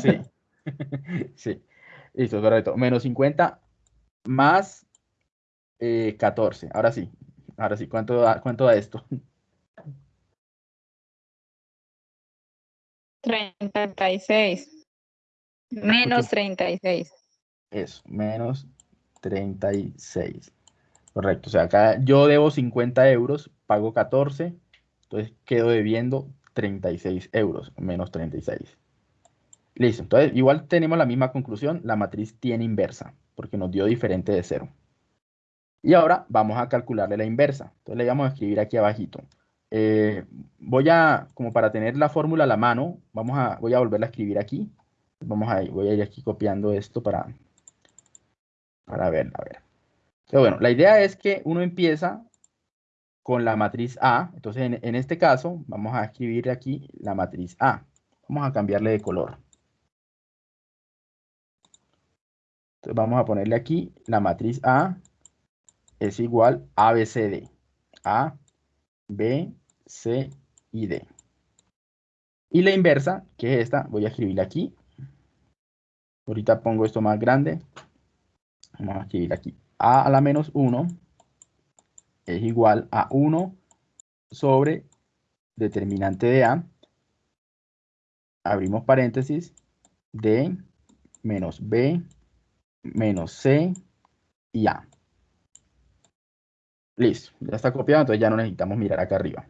A: Sí. Sí. Listo, correcto. Menos 50 más eh, 14. Ahora sí. Ahora sí. ¿Cuánto da, cuánto da esto?
D: 36. Menos 36.
A: Eso, menos 36. Correcto. O sea, acá yo debo 50 euros, pago 14, entonces quedo debiendo 36 euros, menos 36. Listo. Entonces, igual tenemos la misma conclusión. La matriz tiene inversa, porque nos dio diferente de cero. Y ahora vamos a calcularle la inversa. Entonces le vamos a escribir aquí abajito. Eh, voy a, como para tener la fórmula a la mano, vamos a, voy a volverla a escribir aquí. Vamos a, voy a ir aquí copiando esto para, para ver, a ver. Pero bueno, la idea es que uno empieza con la matriz A. Entonces, en, este caso, vamos a escribir aquí la matriz A. Vamos a cambiarle de color. Entonces, vamos a ponerle aquí la matriz A es igual a B. A, B, C y D. Y la inversa, que es esta, voy a escribirla aquí. Ahorita pongo esto más grande. Vamos a escribir aquí. A a la menos 1 es igual a 1 sobre determinante de A. Abrimos paréntesis. D menos B menos C y A. Listo, ya está copiado, entonces ya no necesitamos mirar acá arriba.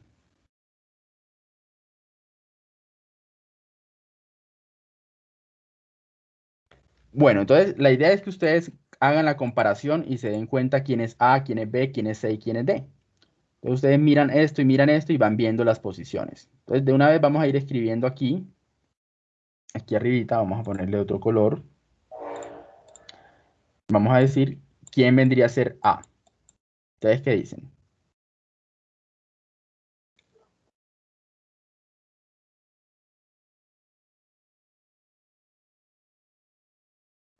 A: Bueno, entonces la idea es que ustedes hagan la comparación y se den cuenta quién es A, quién es B, quién es C y quién es D. Entonces ustedes miran esto y miran esto y van viendo las posiciones. Entonces de una vez vamos a ir escribiendo aquí. Aquí arribita vamos a ponerle otro color. Vamos a decir quién vendría a ser A. ¿Ustedes qué dicen?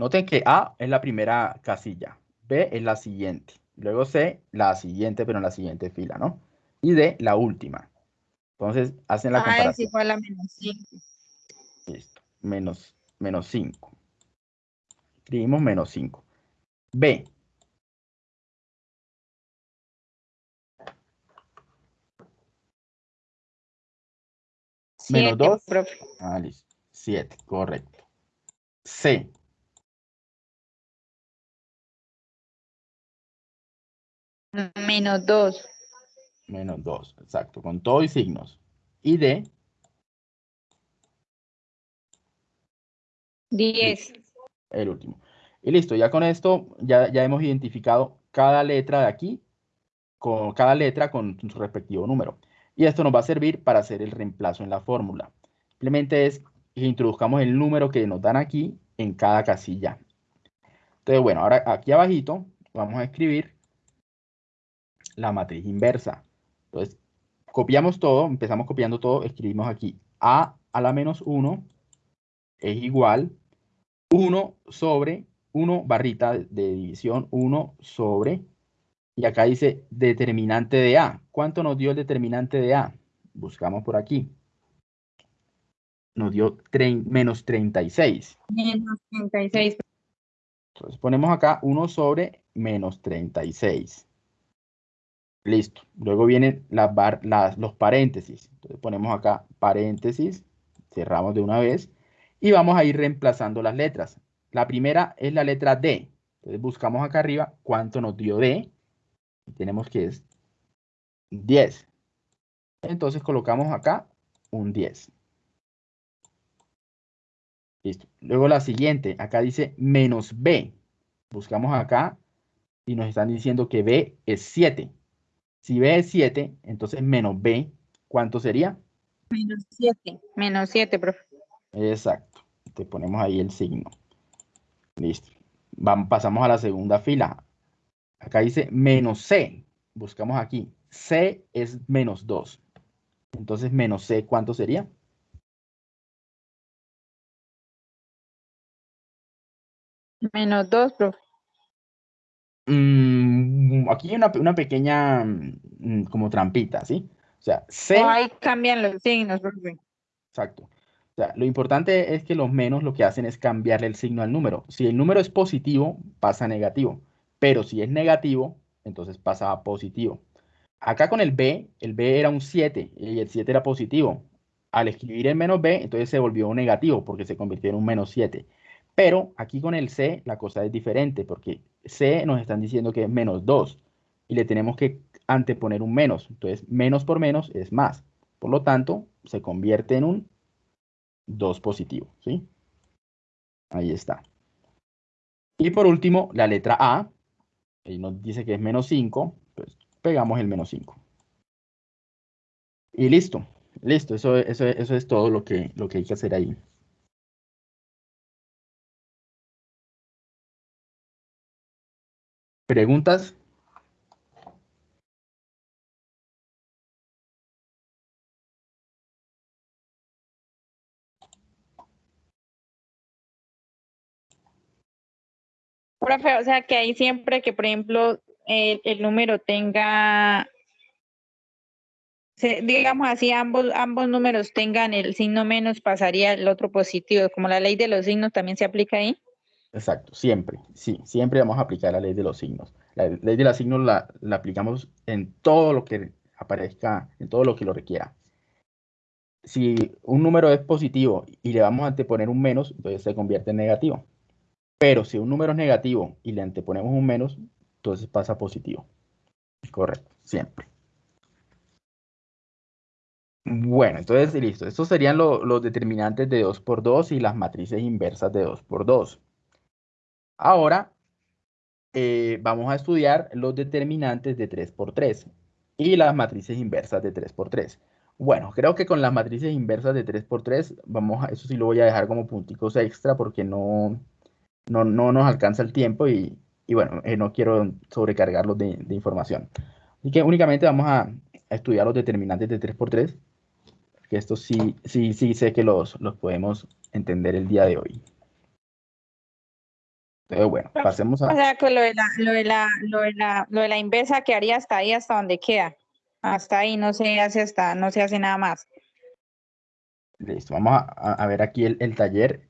A: Noten que A es la primera casilla, B es la siguiente, luego C la siguiente, pero en la siguiente fila, ¿no? Y D la última. Entonces hacen la
D: A es
A: comparación.
D: igual a menos 5.
A: Listo. Menos, menos 5. Escribimos menos 5. B. Menos
D: 7,
A: dos.
D: profe.
A: Ah, listo. 7, correcto. C.
D: Menos 2.
A: Menos 2, exacto, con todo y signos. Y D,
D: 10.
A: El último. Y listo, ya con esto ya, ya hemos identificado cada letra de aquí, con cada letra con su respectivo número. Y esto nos va a servir para hacer el reemplazo en la fórmula. Simplemente es que introduzcamos el número que nos dan aquí en cada casilla. Entonces, bueno, ahora aquí abajito vamos a escribir la matriz inversa. Entonces, copiamos todo, empezamos copiando todo, escribimos aquí a a la menos 1 es igual 1 sobre 1 barrita de división 1 sobre, y acá dice determinante de A. ¿Cuánto nos dio el determinante de A? Buscamos por aquí. Nos dio menos 36.
D: Menos 36.
A: Entonces ponemos acá 1 sobre menos 36. Listo. Luego vienen los paréntesis. Entonces ponemos acá paréntesis, cerramos de una vez y vamos a ir reemplazando las letras. La primera es la letra D. Entonces buscamos acá arriba cuánto nos dio D. Y tenemos que es 10. Entonces colocamos acá un 10. Listo. Luego la siguiente, acá dice menos B. Buscamos acá y nos están diciendo que B es 7. Si B es 7, entonces menos B, ¿cuánto sería?
D: Menos 7. Menos 7, profe.
A: Exacto. Te ponemos ahí el signo. Listo. Vamos, pasamos a la segunda fila. Acá dice menos C. Buscamos aquí. C es menos 2. Entonces, menos C, ¿cuánto sería?
D: Menos 2, profe.
A: Mm, aquí hay una, una pequeña mm, como trampita, ¿sí? O sea, C...
D: Ahí cambian los signos, profe.
A: Exacto. O sea, lo importante es que los menos lo que hacen es cambiarle el signo al número. Si el número es positivo, pasa a negativo. Pero si es negativo, entonces pasa a positivo. Acá con el B, el B era un 7 y el 7 era positivo. Al escribir el menos B, entonces se volvió un negativo porque se convirtió en un menos 7. Pero aquí con el C la cosa es diferente porque C nos están diciendo que es menos 2 y le tenemos que anteponer un menos. Entonces, menos por menos es más. Por lo tanto, se convierte en un 2 positivo. ¿sí? Ahí está. Y por último, la letra A. Ahí nos dice que es menos 5. Pues pegamos el menos 5. Y listo. Listo. Eso, eso, eso es todo lo que, lo que hay que hacer ahí. ¿Preguntas?
D: Profe, o sea que ahí siempre que, por ejemplo, el, el número tenga, digamos así, ambos, ambos números tengan el signo menos, pasaría el otro positivo. Como la ley de los signos también se aplica ahí.
A: Exacto, siempre, sí, siempre vamos a aplicar la ley de los signos. La ley de los signos la, aplicamos en todo lo que aparezca, en todo lo que lo requiera. Si un número es positivo y le vamos a anteponer un menos, entonces se convierte en negativo. Pero si un número es negativo y le anteponemos un menos, entonces pasa positivo. Correcto, siempre. Bueno, entonces listo. Estos serían lo- los determinantes de 2 por 2 y las matrices inversas de 2 por 2. Ahora eh, vamos a estudiar los determinantes de 3 por 3 y las matrices inversas de 3 por 3. Bueno, creo que con las matrices inversas de 3 por 3, vamos a, eso sí lo voy a dejar como punticos extra porque no, no, no nos alcanza el tiempo y, y bueno, eh, no quiero sobrecargarlos de, de información. Así que únicamente vamos a, a estudiar los determinantes de 3 por 3, que estos sí, sí, sí sé que los, los podemos entender el día de hoy. Entonces, bueno, pasemos
D: O
A: a...
D: sea que lo de la, lo de la, lo de la, lo de la inversa quedaría hasta ahí, hasta donde queda. Hasta ahí no se hace hasta, no se hace nada más.
A: Listo, vamos a, a- a ver aquí el, el taller.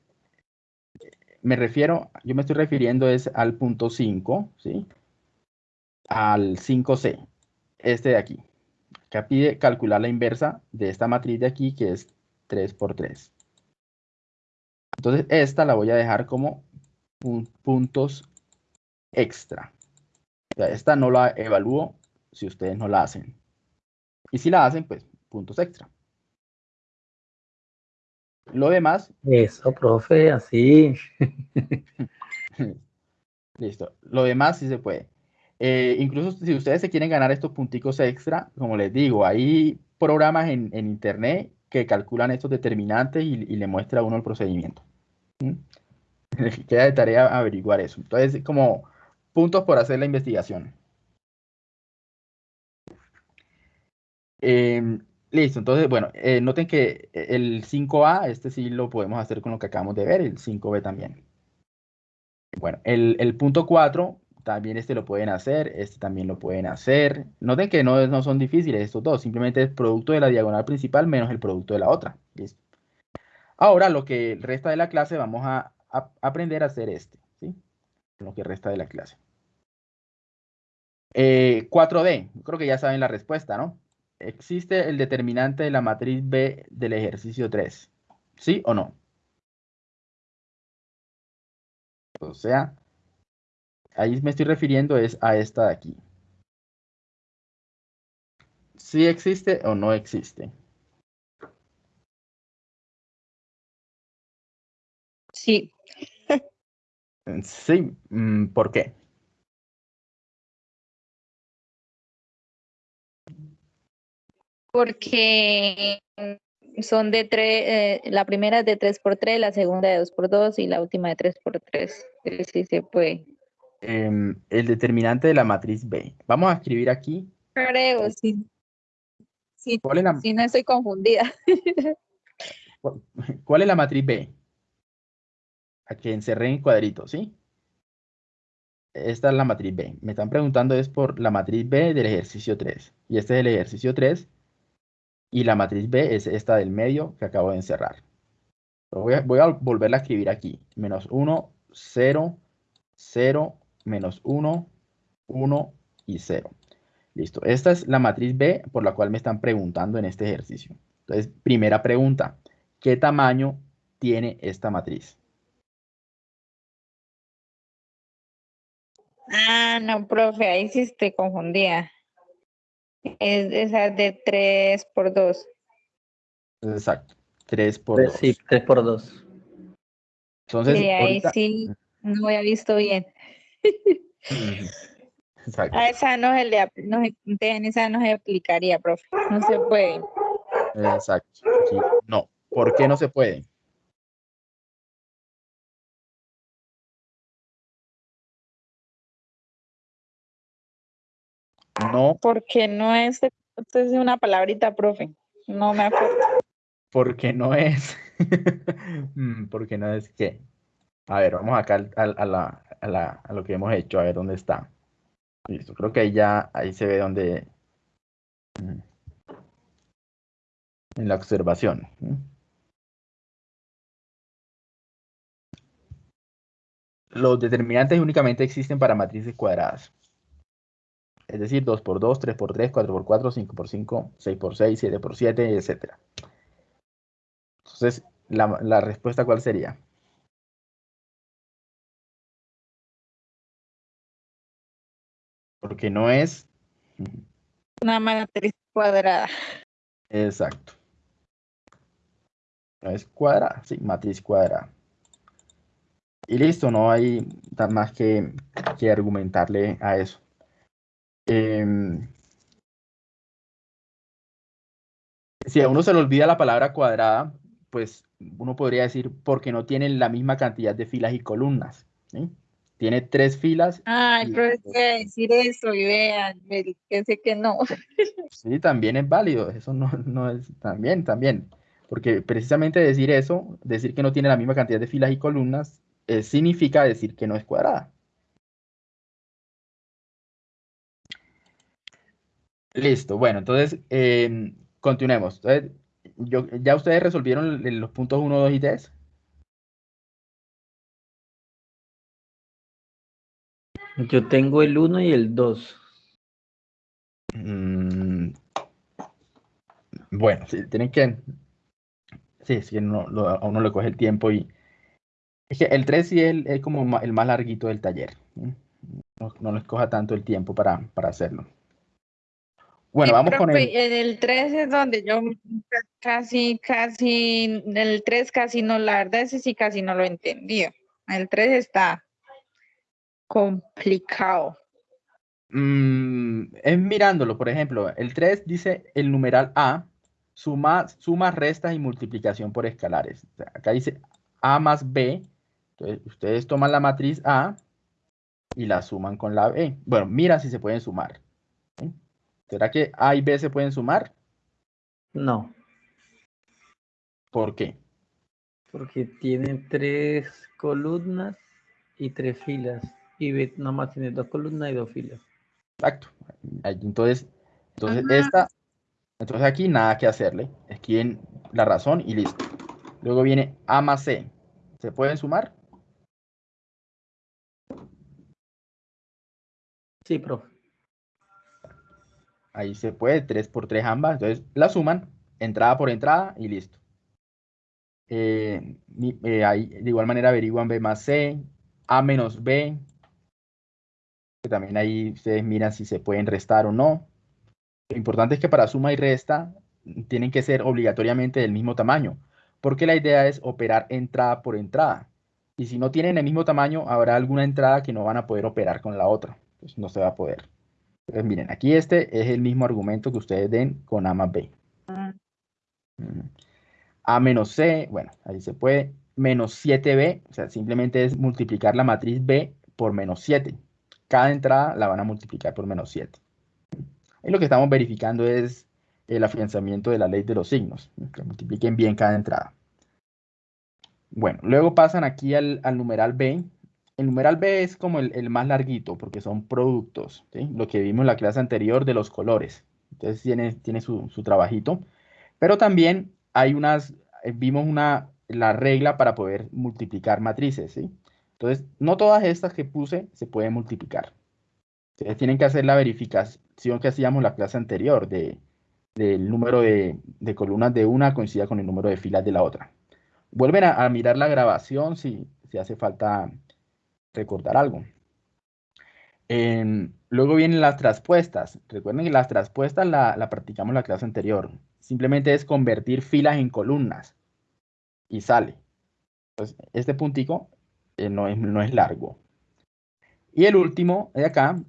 A: Me refiero, yo me estoy refiriendo es al punto 5, ¿sí? Al 5C, este de aquí. Acá pide calcular la inversa de esta matriz de aquí, que es 3 por 3. Entonces, esta la voy a dejar como pun- puntos extra. O sea, esta no la evalúo si ustedes no la hacen. Y si la hacen, pues puntos extra. Lo demás,
B: Eso, profe, así.
A: listo. Lo demás sí se puede. Eh, incluso si ustedes se quieren ganar estos punticos extra, como les digo, hay programas en, en internet que calculan estos determinantes y, y le muestra a uno el procedimiento. ¿Mm? Queda de tarea averiguar eso. Entonces, como puntos por hacer la investigación. Em, listo, entonces, bueno, eh, noten que el 5A, este sí lo podemos hacer con lo que acabamos de ver, el 5B también. Bueno, el, el punto 4, también este lo pueden hacer, este también lo pueden hacer. Noten que no, no son difíciles estos dos, simplemente es producto de la diagonal principal menos el producto de la otra. Listo. Ahora, lo que resta de la clase, vamos a, aprender a hacer este, ¿sí? Lo que resta de la clase. Eh, 4D, creo que ya saben la respuesta, ¿no? ¿Existe el determinante de la matriz B del ejercicio 3? ¿Sí o no? O sea, ahí me estoy refiriendo es a esta de aquí. ¿Sí existe o no existe?
D: Sí,
A: Sí, mm, ¿por qué?
D: porque son de tres, la primera es de 3 por 3, la segunda de 2 por 2 y la última de 3 por 3. Sí se puede.
A: Em, el determinante de la matriz B. Vamos a escribir aquí.
D: Creo, sí. Sí,
A: ¿Cuál es la,
D: sí, no estoy confundida.
A: cu- cuál es la matriz B? A que encerré en cuadrito, ¿sí? Esta es la matriz B. Me están preguntando es por la matriz B del ejercicio 3. Y este es el ejercicio 3. Y la matriz B es esta del medio que acabo de encerrar. Voy a, voy a volverla a escribir aquí. Menos 1, 0, 0, menos 1, 1 y 0. Listo. Esta es la matriz B por la cual me están preguntando en este ejercicio. Entonces, primera pregunta. ¿Qué tamaño tiene esta matriz?
D: Ah, no, profe, ahí sí estoy confundida. Es esa de 3 por 2.
A: Exacto. 3 por
B: Tres,
A: 2.
B: sí, 3 por 2.
A: Entonces,
D: Sí, ahí
A: ahorita-
D: sí no había visto bien.
A: Exacto.
D: A esa no se le, no se, en esa no se aplicaría, profe. No se puede.
A: Exacto. Aquí no. ¿Por qué no se puede? No,
D: Porque no es, es una palabrita, profe. No me acuerdo.
A: porque no es. Mm, porque no es qué. A ver, vamos acá al- al- a, la, a, la- a lo que hemos hecho, a ver dónde está. Listo, creo que ahí ya, ahí se ve dónde. mm, En la observación. ¿mm? Los determinantes únicamente existen para matrices cuadradas. Es decir, 2 por 2, 3 por 3, 4 por 4, 5 por 5, 6 por 6, 7 por 7, etc. Entonces, la, la respuesta ¿cuál sería? Porque no es
D: Una matriz cuadrada.
A: exacto. No es cuadrada, sí, matriz cuadrada. Y listo, no hay más que, que argumentarle a eso. Em, si a uno se le olvida la palabra cuadrada, pues uno podría decir porque no tiene la misma cantidad de filas y columnas. ¿sí? Tiene tres filas.
D: Ay,
A: y-
D: profe, voy a decir eso y vean, me- que sé que no.
A: Sí, también es válido. Eso no, no es también, también. Porque precisamente decir eso, decir que no tiene la misma cantidad de filas y columnas, eh, significa decir que no es cuadrada. Listo, bueno, entonces em, continuemos. Entonces, yo, ¿ya ustedes resolvieron los puntos 1, 2 y 3?
B: Yo tengo el 1 y el 2.
A: Mm, bueno, sí, tienen que. Sí, es que no, lo- a uno le coge el tiempo y. Es que el 3 sí es, el- es como el más larguito del taller. No, no les coja tanto el tiempo para, para hacerlo. Bueno,
D: Sí,
A: vamos con
D: profe,
A: el...
D: En el 3 es donde yo casi, casi, en el 3 casi no, la verdad ese sí casi no lo entendí. El 3 está complicado.
A: Mm, es mirándolo, por ejemplo, el 3 dice el numeral A, suma, sumas, restas y multiplicación por escalares. O sea, acá dice A más B. Entonces, ustedes toman la matriz A y la suman con la B. Bueno, mira si se pueden sumar. ¿sí? ¿Será que A y B se pueden sumar?
B: No,
A: ¿Por qué?
B: porque tienen tres columnas y tres filas. Y B nomás tiene dos columnas y dos filas.
A: Exacto. Entonces, entonces
D: Ajá.
A: esta, entonces aquí nada que hacerle. Escriben la razón y listo. Luego viene A más C. ¿Se pueden sumar?
B: Sí, profe.
A: Ahí se puede, 3 por 3 ambas. Entonces la suman, entrada por entrada y listo. Eh, eh, ahí, de igual manera averiguan B más C, A menos B. También ahí ustedes miran si se pueden restar o no. Lo importante es que para suma y resta tienen que ser obligatoriamente del mismo tamaño, porque la idea es operar entrada por entrada. Y si no tienen el mismo tamaño, habrá alguna entrada que no van a poder operar con la otra. Pues no se va a poder. Entonces, miren, aquí este es el mismo argumento que ustedes den con A más B. Mm. A menos C, bueno, ahí se puede. Menos 7B, o sea, simplemente es multiplicar la matriz B por menos 7. Cada entrada la van a multiplicar por menos 7. Y lo que estamos verificando es el afianzamiento de la ley de los signos, que multipliquen bien cada entrada. Bueno, luego pasan aquí al, al numeral B. El numeral B es como el, más larguito porque son productos, lo que vimos en la clase anterior de los colores. Entonces tiene, tiene su, su trabajito. Pero también hay unas, eh, vimos una, la regla para poder multiplicar matrices, ¿sí? Entonces, no todas estas que puse se pueden multiplicar. Ustedes tienen que hacer la verificación que hacíamos la clase anterior de, del número de, de columnas de una coincida con el número de filas de la otra. Vuelven a, a mirar la grabación si, si hace falta recordar algo. Em, luego vienen las traspuestas. Recuerden que las traspuestas la, la practicamos en la clase anterior. Simplemente es convertir filas en columnas y sale. Este puntico eh, no, es, no es largo. Y el último de acá,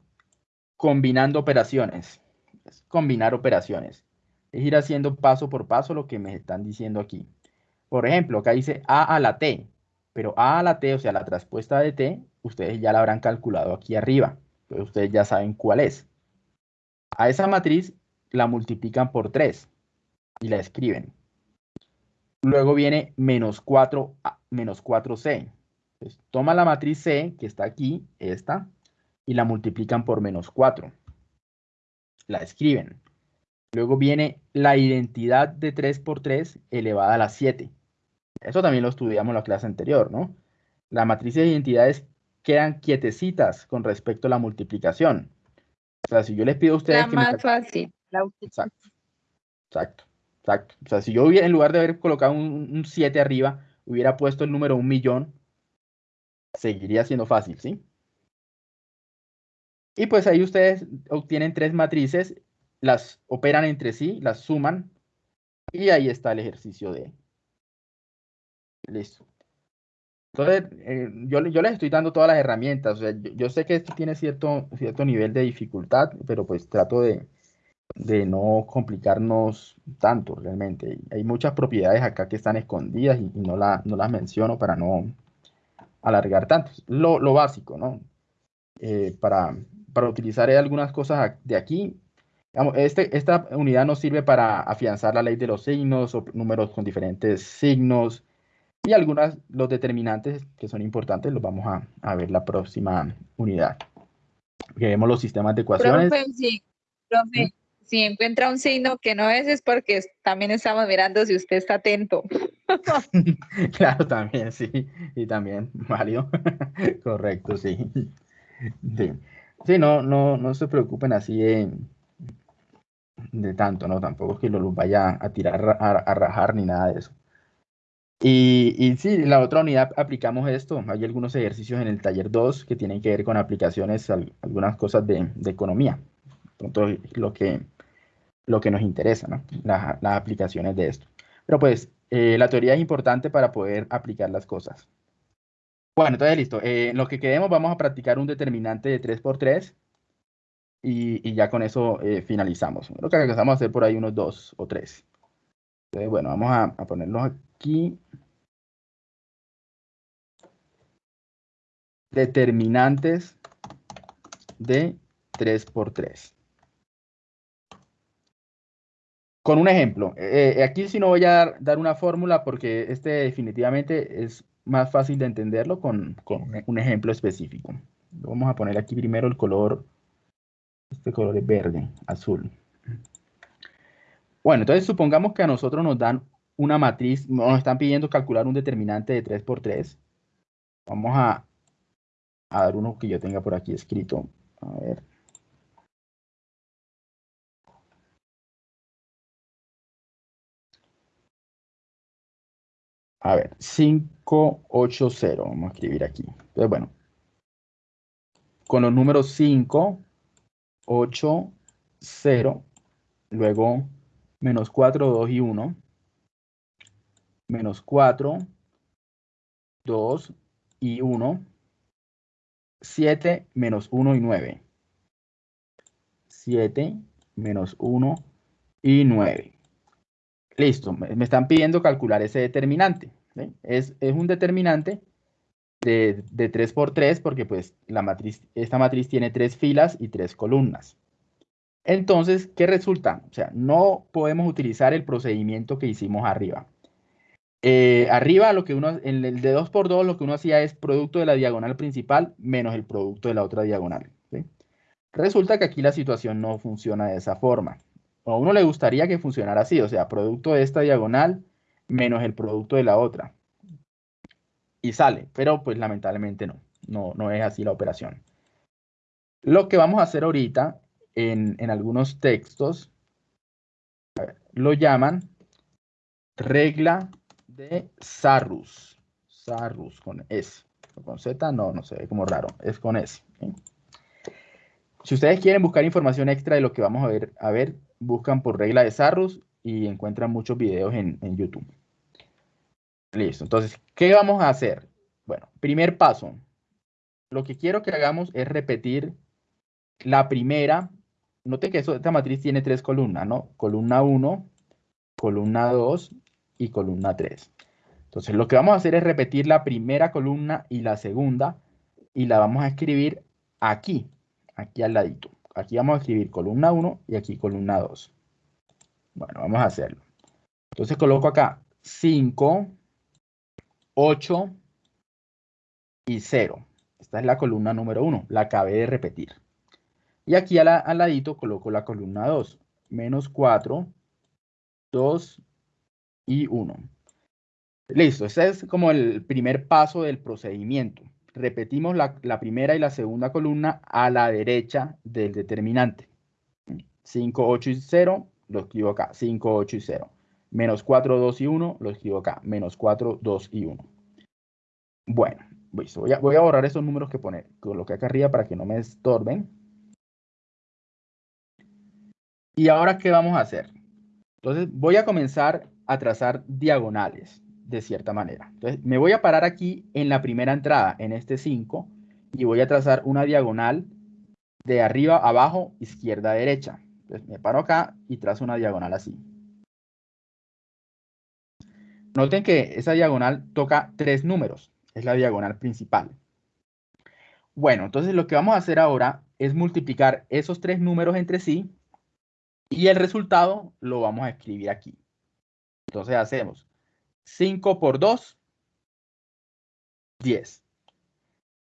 A: combinando operaciones. Es combinar operaciones. Es ir haciendo paso por paso lo que me están diciendo aquí. Por ejemplo, acá dice A a la T, pero A a la T, o sea, la traspuesta de T, ustedes ya la habrán calculado aquí arriba. Entonces ustedes ya saben cuál es. A esa matriz la multiplican por 3 y la escriben. Luego viene menos 4, menos 4C. Entonces, toma la matriz C, que está aquí, esta, y la multiplican por menos 4. La escriben. Luego viene la identidad de 3 por 3 elevada a la 7. Eso también lo estudiamos en la clase anterior, ¿no? Las matrices de identidades quedan quietecitas con respecto a la multiplicación. O sea, si yo les pido a ustedes
D: La
A: que me
D: más fácil. La
A: Exacto. Exacto. Exacto. O sea, si yo hubiera, en lugar de haber colocado un 7 arriba, hubiera puesto el número un millón, seguiría siendo fácil, ¿sí? Y pues ahí ustedes obtienen tres matrices, las operan entre sí, las suman, y ahí está el ejercicio de... Listo. Entonces, eh, yo, yo les estoy dando todas las herramientas. O sea, yo, yo sé que esto tiene cierto, cierto nivel de dificultad, pero pues trato de, de no complicarnos tanto realmente. Hay muchas propiedades acá que están escondidas y, y no, la, no las menciono para no alargar tanto. Lo, lo básico, ¿no? Eh, para, para utilizar algunas cosas de aquí. Este, esta unidad nos sirve para afianzar la ley de los signos o números con diferentes signos y algunas, los determinantes que son importantes, los vamos a, a ver la próxima unidad. Que vemos los sistemas de ecuaciones.
D: Profe, sí, profe, si encuentra un signo que no es, es porque también estamos mirando si usted está atento.
A: claro, también, sí. Y también, válido. Correcto, sí. Sí, sí no, no, no se preocupen así de, de tanto, ¿no? Tampoco es que los vaya a tirar a, a rajar ni nada de eso. Y, sí, la otra unidad aplicamos esto. Hay algunos ejercicios en el taller 2 que tienen que ver con aplicaciones, algunas cosas de, economía. Entonces, lo que lo que nos interesa, ¿no? Las, aplicaciones de esto. Pero pues eh, la teoría es importante para poder aplicar las cosas. Bueno, entonces listo. Eh, en lo que quedemos vamos a practicar un determinante de 3x3 y, y ya con eso eh, finalizamos. Lo que alcanzamos a hacer por ahí unos 2 o 3. Entonces, bueno, vamos a, ponerlos aquí. Determinantes de 3x3. Con un ejemplo, eh, eh, aquí sí no voy a dar, una fórmula porque este definitivamente es más fácil de entenderlo con, con un ejemplo específico. Vamos a poner aquí primero el color, este color es verde, azul. Bueno, entonces supongamos que a nosotros nos dan una matriz, nos están pidiendo calcular un determinante de 3 por 3. Vamos a, a dar uno que yo tenga por aquí escrito. A ver. A ver, 580, vamos a escribir aquí. Entonces, bueno, con los números 5, 8, 0, luego menos 4, 2 y 1, menos 4, 2 y 1, 7 menos 1 y 9. 7 menos 1 y 9. Listo, me están pidiendo calcular ese determinante. Es, es, un determinante de, de 3 por 3 porque pues la matriz, esta matriz tiene tres filas y tres columnas. Entonces, ¿qué resulta? O sea, no podemos utilizar el procedimiento que hicimos arriba. Eh, arriba, lo que uno, en el de 2 por 2 lo que uno hacía es producto de la diagonal principal menos el producto de la otra diagonal. Resulta que aquí la situación no funciona de esa forma a uno le gustaría que funcionara así, o sea, producto de esta diagonal menos el producto de la otra. Y sale, pero pues lamentablemente no, no, no es así la operación. Lo que vamos a hacer ahorita en, algunos textos lo llaman regla de Sarrus. Sarrus con S. Con Z no, no sé, como raro, es con S. Si ustedes quieren buscar información extra de lo que vamos a ver, a ver buscan por regla de Sarrus y encuentran muchos videos en, en YouTube. Listo, entonces, ¿qué vamos a hacer? Bueno, primer paso. Lo que quiero que hagamos es repetir la primera. Noten que esta matriz tiene tres columnas, ¿no? Columna 1, columna 2 y columna 3. Entonces, lo que vamos a hacer es repetir la primera columna y la segunda y la vamos a escribir aquí, aquí al ladito aquí vamos a escribir columna 1 y aquí columna 2. Bueno, vamos a hacerlo. Entonces coloco acá 5, 8 y 0. Esta es la columna número 1, la acabé de repetir. Y aquí al, al ladito coloco la columna 2, menos 4, 2 y 1. Listo, ese es como el primer paso del procedimiento repetimos la, primera y la segunda columna a la derecha del determinante. 5, 8 y 0, lo escribo acá. 5, 8 y 0. Menos 4, 2 y 1, lo escribo acá. Menos 4, 2 y 1. Bueno, Voy a, voy a borrar esos números que pone, coloqué acá arriba para que no me estorben. Y ahora, ¿qué vamos a hacer? Entonces, voy a comenzar a trazar diagonales de cierta manera. Entonces, me voy a parar aquí en la primera entrada, en este 5, y voy a trazar una diagonal de arriba abajo, izquierda derecha. Entonces, me paro acá y trazo una diagonal así. Noten que esa diagonal toca tres números. Es la diagonal principal. Bueno, entonces lo que vamos a hacer ahora es multiplicar esos tres números entre sí y el resultado lo vamos a escribir aquí. Entonces hacemos 5 por 2, 10.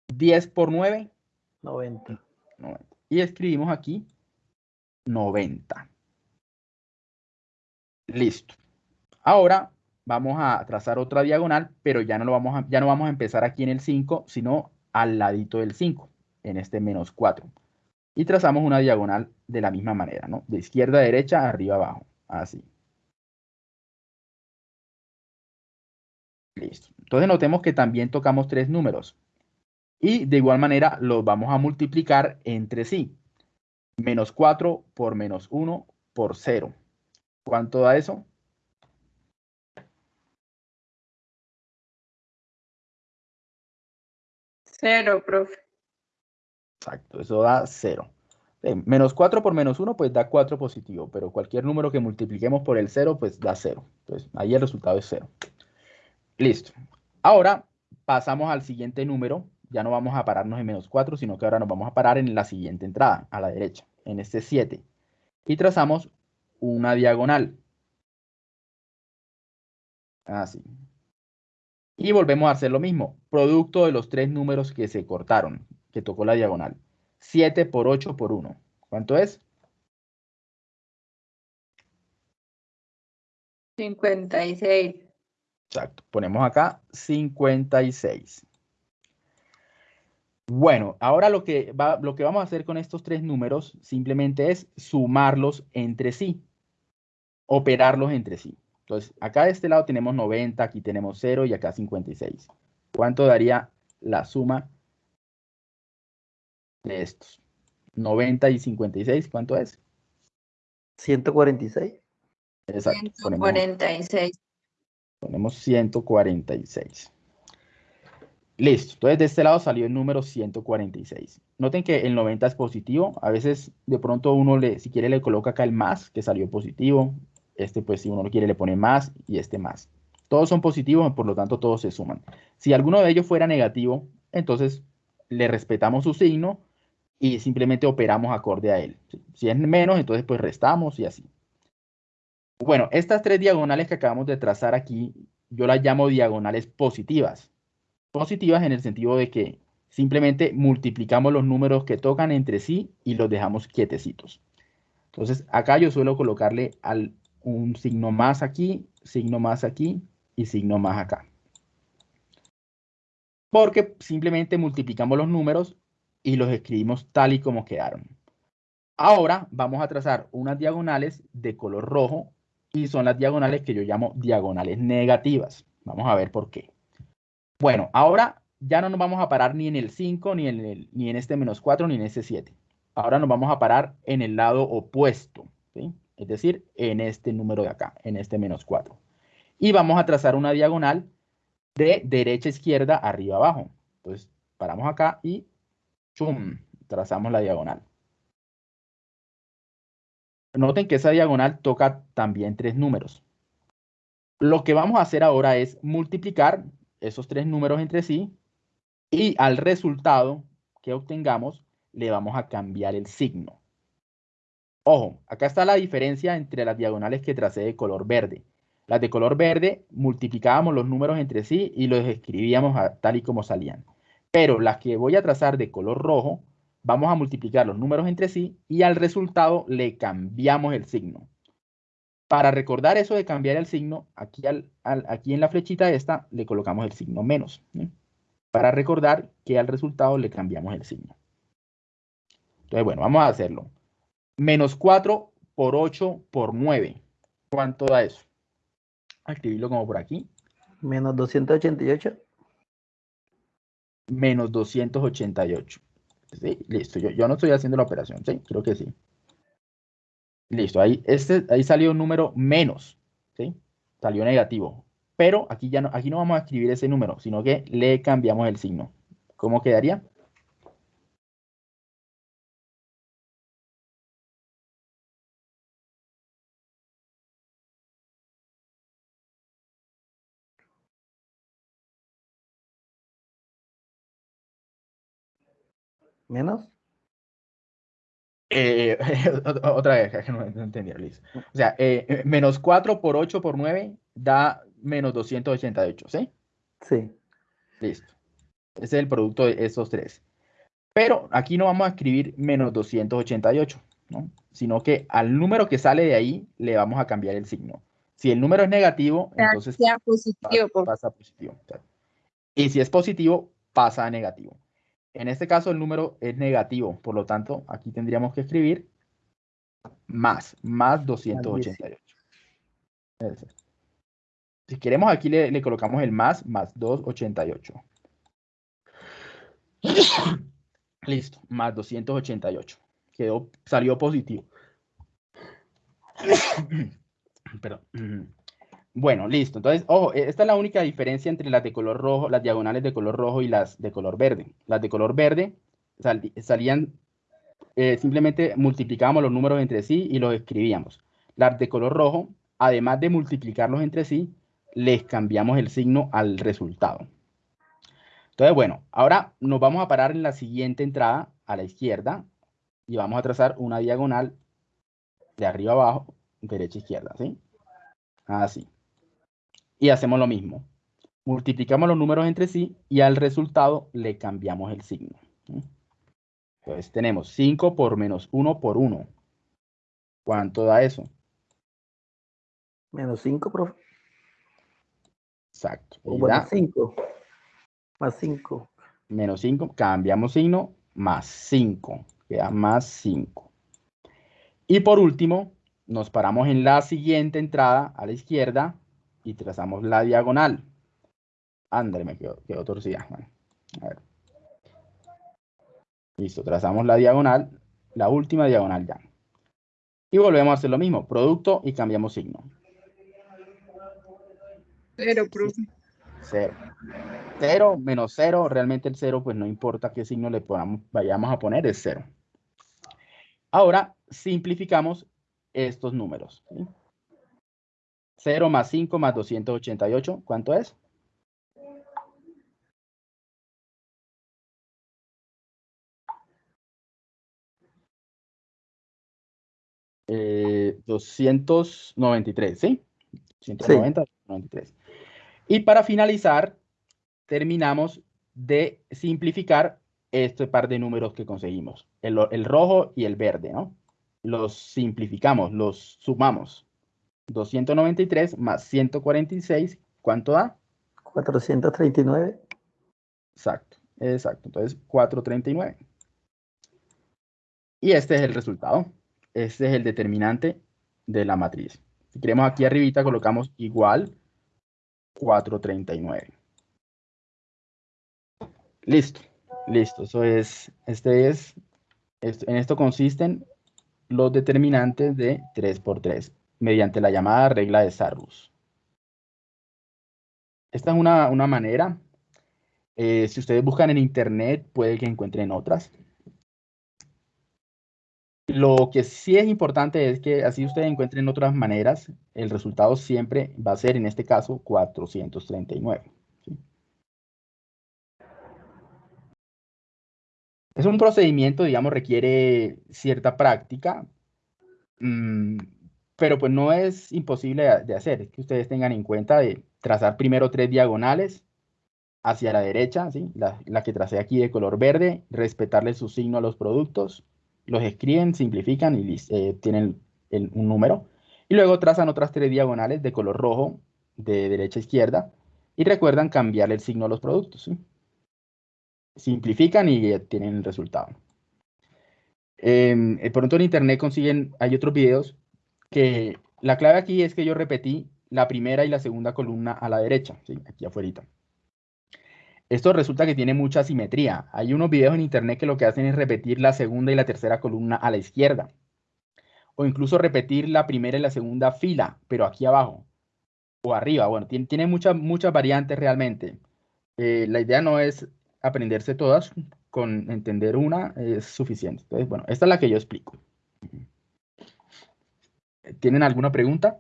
A: 10 por 9,
B: 90.
A: 90. Y escribimos aquí 90. Listo. Ahora vamos a trazar otra diagonal, pero ya no, lo vamos a, ya no vamos a empezar aquí en el 5, sino al ladito del 5, en este menos 4. Y trazamos una diagonal de la misma manera, ¿no? De izquierda a derecha, arriba abajo, así. Listo. Entonces notemos que también tocamos tres números. Y de igual manera los vamos a multiplicar entre sí. Menos 4 por menos 1 por 0. ¿Cuánto da eso?
D: Cero, profe.
A: Exacto, eso da 0. menos 4 por menos 1, pues da 4 positivo, pero cualquier número que multipliquemos por el 0, pues da 0. Entonces, ahí el resultado es 0. Listo. Ahora pasamos al siguiente número. Ya no vamos a pararnos en menos 4, sino que ahora nos vamos a parar en la siguiente entrada, a la derecha, en este 7. Y trazamos una diagonal. Así. Y volvemos a hacer lo mismo. Producto de los tres números que se cortaron, que tocó la diagonal. 7 por 8 por 1. ¿Cuánto es?
D: 56.
A: Exacto. Ponemos acá 56. Bueno, ahora lo que, va, lo que vamos a hacer con estos tres números simplemente es sumarlos entre sí, operarlos entre sí. Entonces, acá de este lado tenemos 90, aquí tenemos 0 y acá 56. ¿Cuánto daría la suma de estos? 90 y 56, ¿cuánto es?
B: 146.
A: Exacto.
D: 146.
A: Ponemos 146. Listo. Entonces, de este lado salió el número 146. Noten que el 90 es positivo. A veces, de pronto, uno, le, si quiere, le coloca acá el más, que salió positivo. Este, pues, si uno lo quiere, le pone más y este más. Todos son positivos, por lo tanto, todos se suman. Si alguno de ellos fuera negativo, entonces le respetamos su signo y simplemente operamos acorde a él. Si es menos, entonces pues restamos y así. Bueno, estas tres diagonales que acabamos de trazar aquí, yo las llamo diagonales positivas. Positivas en el sentido de que simplemente multiplicamos los números que tocan entre sí y los dejamos quietecitos. Entonces, acá yo suelo colocarle al, un signo más aquí, signo más aquí y signo más acá. Porque simplemente multiplicamos los números y los escribimos tal y como quedaron. Ahora vamos a trazar unas diagonales de color rojo y son las diagonales que yo llamo diagonales negativas. Vamos a ver por qué. Bueno, ahora ya no nos vamos a parar ni en el 5, ni en, el, ni en este menos 4, ni en este 7. Ahora nos vamos a parar en el lado opuesto, es decir, en este número de acá, en este menos 4. Y vamos a trazar una diagonal de derecha izquierda, arriba abajo. Entonces, paramos acá y chum, trazamos la diagonal. Noten que esa diagonal toca también tres números. Lo que vamos a hacer ahora es multiplicar esos tres números entre sí y al resultado que obtengamos le vamos a cambiar el signo. Ojo, acá está la diferencia entre las diagonales que tracé de color verde. Las de color verde multiplicábamos los números entre sí y los escribíamos tal y como salían. Pero las que voy a trazar de color rojo vamos a multiplicar los números entre sí y al resultado le cambiamos el signo. Para recordar eso de cambiar el signo, aquí, en la flechita esta le colocamos el signo menos. Para recordar que al resultado le cambiamos el signo. Entonces, bueno, vamos a hacerlo. Menos 4 por 8 por 9. ¿Cuánto da eso? Escribirlo como por aquí.
B: Menos 288.
A: Menos 288. ¿sí? Listo, yo, yo no estoy haciendo la operación, ¿sí? Creo que sí. Listo, ahí, este, ahí salió un número menos, ¿sí? Salió negativo. Pero aquí, ya no, aquí no vamos a escribir ese número, sino que le cambiamos el signo. ¿Cómo quedaría?
B: ¿Menos?
A: Eh, otra vez, que no, entendí, Liz. O sea, eh, eh, menos 4 por 8 por 9 da menos 288, ¿sí?
B: Sí.
A: Listo. Ese es el producto de esos tres. Pero aquí no vamos a escribir menos 288, ¿no? Sino que al número que sale de ahí le vamos a cambiar el signo. Si el número es negativo, entonces
D: positivo.
A: pasa positivo. Y si es positivo, pasa a negativo. En este caso el número es negativo, por lo tanto aquí tendríamos que escribir más, más 288. Si queremos aquí le, colocamos el más, más 288. Listo, más 288. Quedó, salió positivo. Pero, bueno, listo. Entonces, ojo, e, esta es la única diferencia entre las de color rojo, las diagonales de color rojo y las de color verde. Las de color verde salían, eh, simplemente multiplicábamos los números entre sí y los escribíamos. Las de color rojo, además de multiplicarlos entre sí, les cambiamos el signo al resultado. Entonces, bueno, ahora nos vamos a parar en la siguiente entrada a la izquierda y vamos a trazar una diagonal de arriba abajo, derecha izquierda, ¿sí? Así y hacemos lo mismo. Multiplicamos los números entre sí y al resultado le cambiamos el signo. Entonces tenemos 5 por menos 1 por 1. ¿Cuánto da eso?
B: Menos 5, profe.
A: Exacto.
B: Más 5. Más 5.
A: Menos 5. Cambiamos signo. Más 5. Queda más 5. Y por último, nos paramos en la siguiente entrada a la izquierda y trazamos la diagonal. André, me quedó, quedó torcida. a ver. Listo, trazamos la diagonal, la última diagonal ya. Y volvemos a hacer lo mismo, producto y cambiamos signo.
D: Cero, profe.
A: Cero. Cero menos cero, realmente el cero, pues no importa qué signo le ponamos, vayamos a poner, es cero. Ahora simplificamos estos números. 0 más 5 más 288, ¿cuánto es? Eh, 293, ¿sí? 190, 93. Y para finalizar, terminamos de simplificar este par de números que conseguimos, el, el rojo y el verde, ¿no? Los simplificamos, los sumamos. 293 más 146, ¿cuánto da?
B: 439.
A: Exacto, exacto. Entonces, 439. Y este es el resultado. Este es el determinante de la matriz. Si queremos aquí arribita, colocamos igual 439. Listo, listo. Eso es, este es, en esto consisten los determinantes de 3 por 3 mediante la llamada regla de Sarrus. Esta es una, manera. Eh, si ustedes buscan en internet, puede que encuentren otras. Lo que sí es importante es que así ustedes encuentren otras maneras, el resultado siempre va a ser, en este caso, 439. Es un procedimiento, digamos, requiere cierta práctica. Mm, pero pues no es imposible de hacer, es que ustedes tengan en cuenta de trazar primero tres diagonales hacia la derecha, ¿sí? la, que tracé aquí de color verde, respetarle su signo a los productos, los escriben, simplifican y eh, tienen un número. Y luego trazan otras tres diagonales de color rojo de derecha a izquierda y recuerdan cambiar el signo a los productos. Simplifican y tienen el resultado. Em, eh, pronto en internet consiguen, hay otros videos que la clave aquí es que yo repetí la primera y la segunda columna a la derecha, ¿sí? aquí afuera. Esto resulta que tiene mucha simetría. Hay unos videos en internet que lo que hacen es repetir la segunda y la tercera columna a la izquierda. O incluso repetir la primera y la segunda fila, pero aquí abajo. O arriba. Bueno, tiene, muchas, muchas variantes realmente. Eh, la idea no es aprenderse todas, con entender una es suficiente. Entonces, bueno, esta es la que yo explico. ¿Tienen alguna pregunta?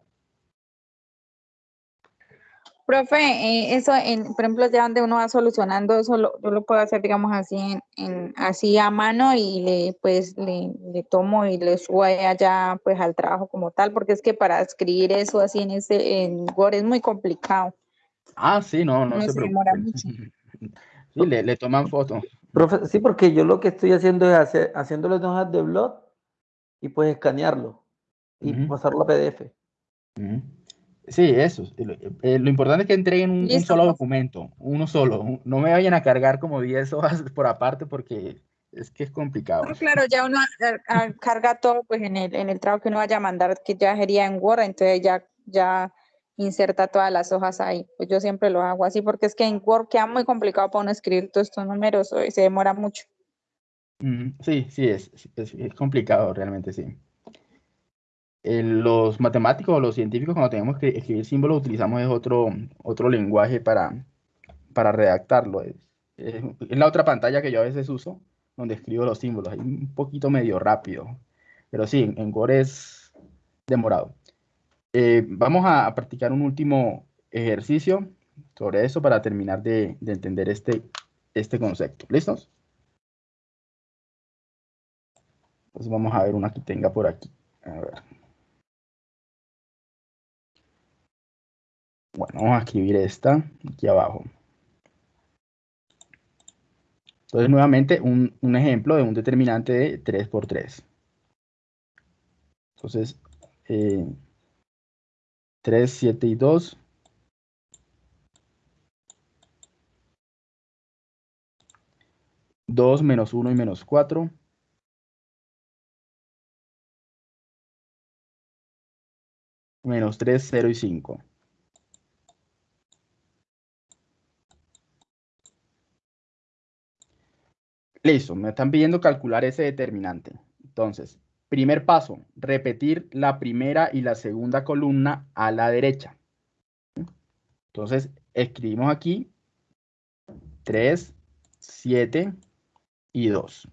D: Profe, eh, eso, en, por ejemplo, ya donde uno va solucionando, eso lo, yo lo puedo hacer, digamos, así en, así a mano y le, pues, le, tomo y le subo allá, pues, al trabajo como tal, porque es que para escribir eso así en ese, en Word es muy complicado.
A: Ah, sí, no, no, se, demora mucho. Sí, le, toman fotos.
B: Profe, sí, porque yo lo que estoy haciendo es hacer, haciendo las hojas de blog y pues escanearlo y pasarlo a PDF.
A: Sí, eso. Eh, lo, importante es que entreguen un, solo documento, uno solo. No me vayan a cargar como 10 hojas por aparte porque es que es complicado.
D: claro, ya uno carga todo pues en el, en el trabajo que uno vaya a mandar, que ya sería en Word, entonces ya, ya inserta todas las hojas ahí. Pues yo siempre lo hago así porque es que en Word queda muy complicado para uno escribir todos estos números y se demora mucho.
A: Sí, sí, es, es complicado realmente, sí. Los matemáticos o los científicos cuando tenemos que escribir símbolos utilizamos otro, otro lenguaje para, para redactarlo. Es, es, la otra pantalla que yo a veces uso, donde escribo los símbolos. Es un poquito medio rápido, pero sí, en, en es demorado. Eh, vamos a, practicar un último ejercicio sobre eso para terminar de, de entender este, este concepto. ¿Listos? Entonces vamos a ver una que tenga por aquí. A ver. Bueno, vamos a escribir esta aquí abajo. Entonces, nuevamente, un, un ejemplo de un determinante de 3 por 3. Entonces, eh, 3, 7 y 2. Dos menos uno y menos cuatro. Menos tres, cero y cinco. Listo, me están pidiendo calcular ese determinante. Entonces, primer paso, repetir la primera y la segunda columna a la derecha. Entonces, escribimos aquí 3, 7 y 2.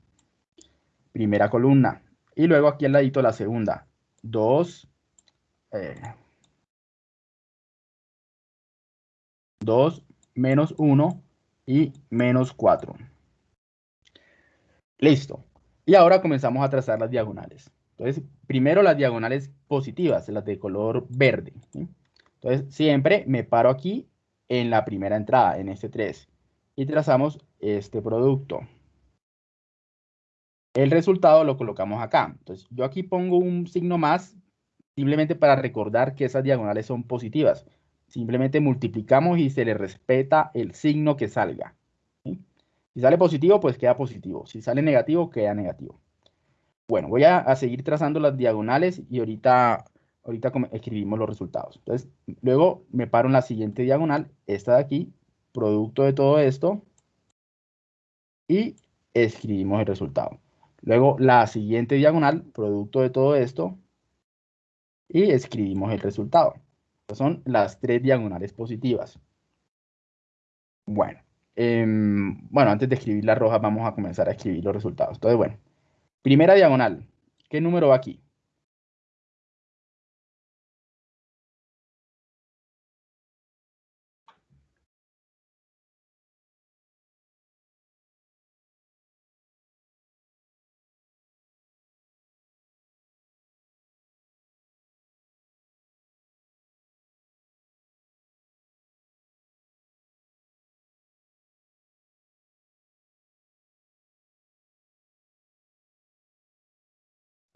A: Primera columna. Y luego aquí al ladito la segunda. 2, eh, 2 menos 1 y menos 4. Listo. Y ahora comenzamos a trazar las diagonales. Entonces, primero las diagonales positivas, las de color verde. Entonces, siempre me paro aquí en la primera entrada, en este 3. Y trazamos este producto. El resultado lo colocamos acá. Entonces, yo aquí pongo un signo más, simplemente para recordar que esas diagonales son positivas. Simplemente multiplicamos y se le respeta el signo que salga. Si sale positivo, pues queda positivo. Si sale negativo, queda negativo. Bueno, voy a, seguir trazando las diagonales y ahorita, ahorita escribimos los resultados. Entonces, luego me paro en la siguiente diagonal, esta de aquí, producto de todo esto, y escribimos el resultado. Luego la siguiente diagonal, producto de todo esto, y escribimos el resultado. Estas son las tres diagonales positivas. Bueno. Eh, bueno, antes de escribir la roja, vamos a comenzar a escribir los resultados. Entonces, bueno, primera diagonal. ¿Qué número va aquí?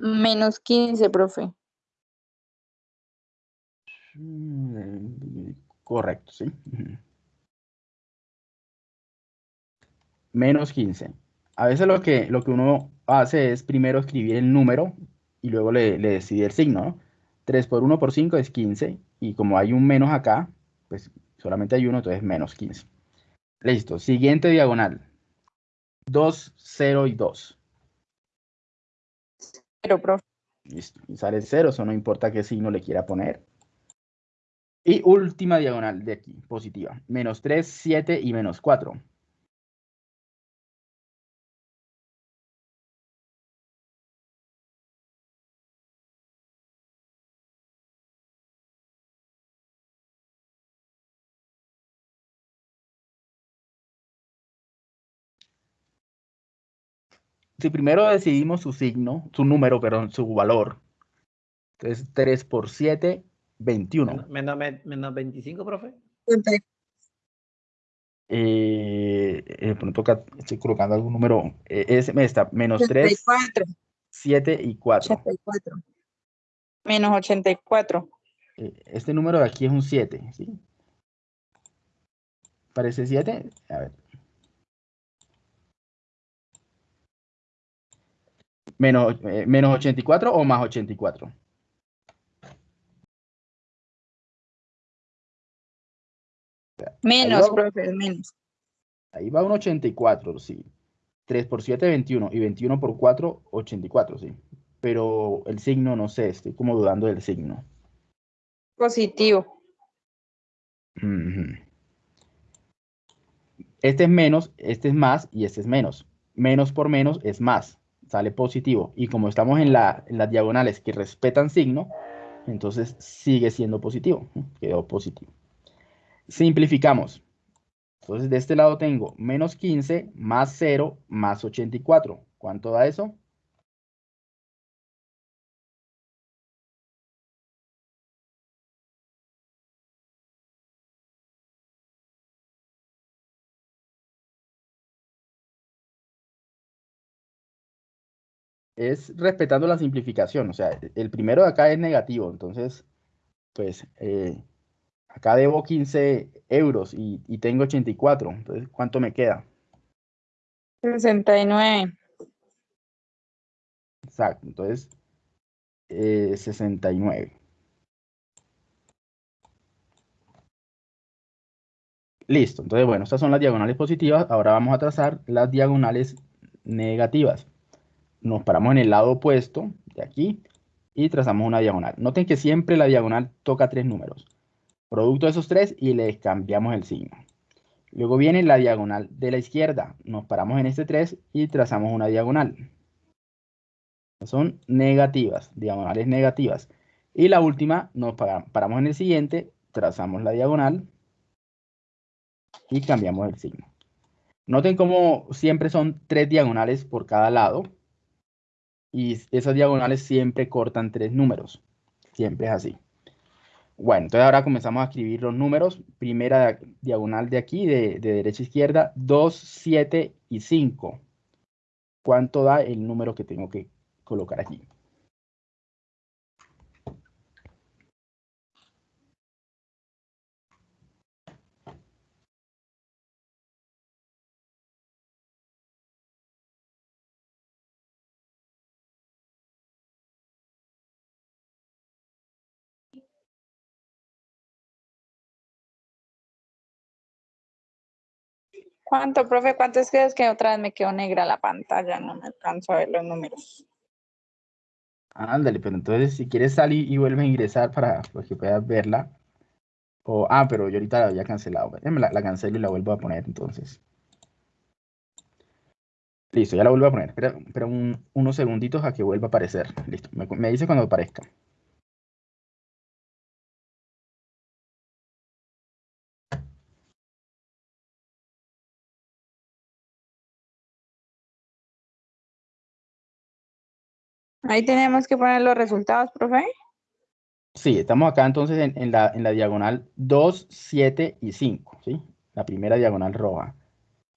D: Menos 15, profe.
A: Correcto, sí. Menos 15. A veces lo que, lo que uno hace es primero escribir el número y luego le, le decide el signo, ¿no? 3 por 1 por 5 es 15 y como hay un menos acá, pues solamente hay uno, entonces menos 15. Listo. Siguiente diagonal. 2, 0 y 2.
D: Pero, profe.
A: Listo. Y sale 0, eso no importa qué signo le quiera poner. Y última diagonal de aquí, positiva. Menos 3, 7 y menos 4. Si primero decidimos su signo, su número, perdón, su valor. Entonces 3 por 7, 21.
B: Menos, menos, menos 25, profe.
A: Eh, eh, pronto acá estoy colocando algún número. Eh, es esta, menos 3,
D: 84.
A: 7 y 4.
D: 84. Menos 84.
A: Eh, este número de aquí es un 7, ¿sí? ¿Parece 7? A ver. Menos, eh, menos 84 o más 84.
D: Menos, profe, menos.
A: Ahí va un 84, sí. 3 por 7, 21. Y 21 por 4, 84, sí. pero el signo no sé, estoy como dudando del signo.
D: Positivo.
A: Este es menos, este es más y este es menos. Menos por menos es más, sale positivo. Y como estamos en, la, en las diagonales que respetan signo, entonces sigue siendo positivo. Quedó positivo. Simplificamos. Entonces de este lado tengo menos 15 más 0 más 84. ¿Cuánto da eso? Es respetando la simplificación. O sea, el primero de acá es negativo. Entonces, pues, eh, acá debo 15 euros y, y tengo 84. Entonces, ¿cuánto me queda?
D: 69.
A: Exacto. Entonces, eh, 69. Listo. Entonces, bueno, estas son las diagonales positivas. Ahora vamos a trazar las diagonales negativas nos paramos en el lado opuesto de aquí y trazamos una diagonal. Noten que siempre la diagonal toca tres números. Producto de esos tres y les cambiamos el signo. Luego viene la diagonal de la izquierda. Nos paramos en este 3 y trazamos una diagonal. Son negativas, diagonales negativas. Y la última, nos paramos en el siguiente, trazamos la diagonal y cambiamos el signo. Noten cómo siempre son tres diagonales por cada lado y esas diagonales siempre cortan tres números. Siempre es así. Bueno, entonces ahora comenzamos a escribir los números. Primera diagonal de aquí, de, de derecha a izquierda, 2, 7 y 5. ¿Cuánto da el número que tengo que colocar aquí?
D: ¿Cuánto, profe? ¿Cuánto es que otra vez me quedó negra la pantalla? No me alcanzo a ver los números.
A: Ándale, pero entonces si quieres salir y vuelves a ingresar para que puedas verla. O, ah, pero yo ahorita la había cancelado. La, la cancelo y la vuelvo a poner entonces. Listo, ya la vuelvo a poner. Espera, unos segunditos a que vuelva a aparecer. Listo, me, me dice cuando aparezca.
D: Ahí tenemos que poner los resultados, profe.
A: Sí, estamos acá entonces en, la, en la diagonal 2, 7 y 5, ¿sí? La primera diagonal roja.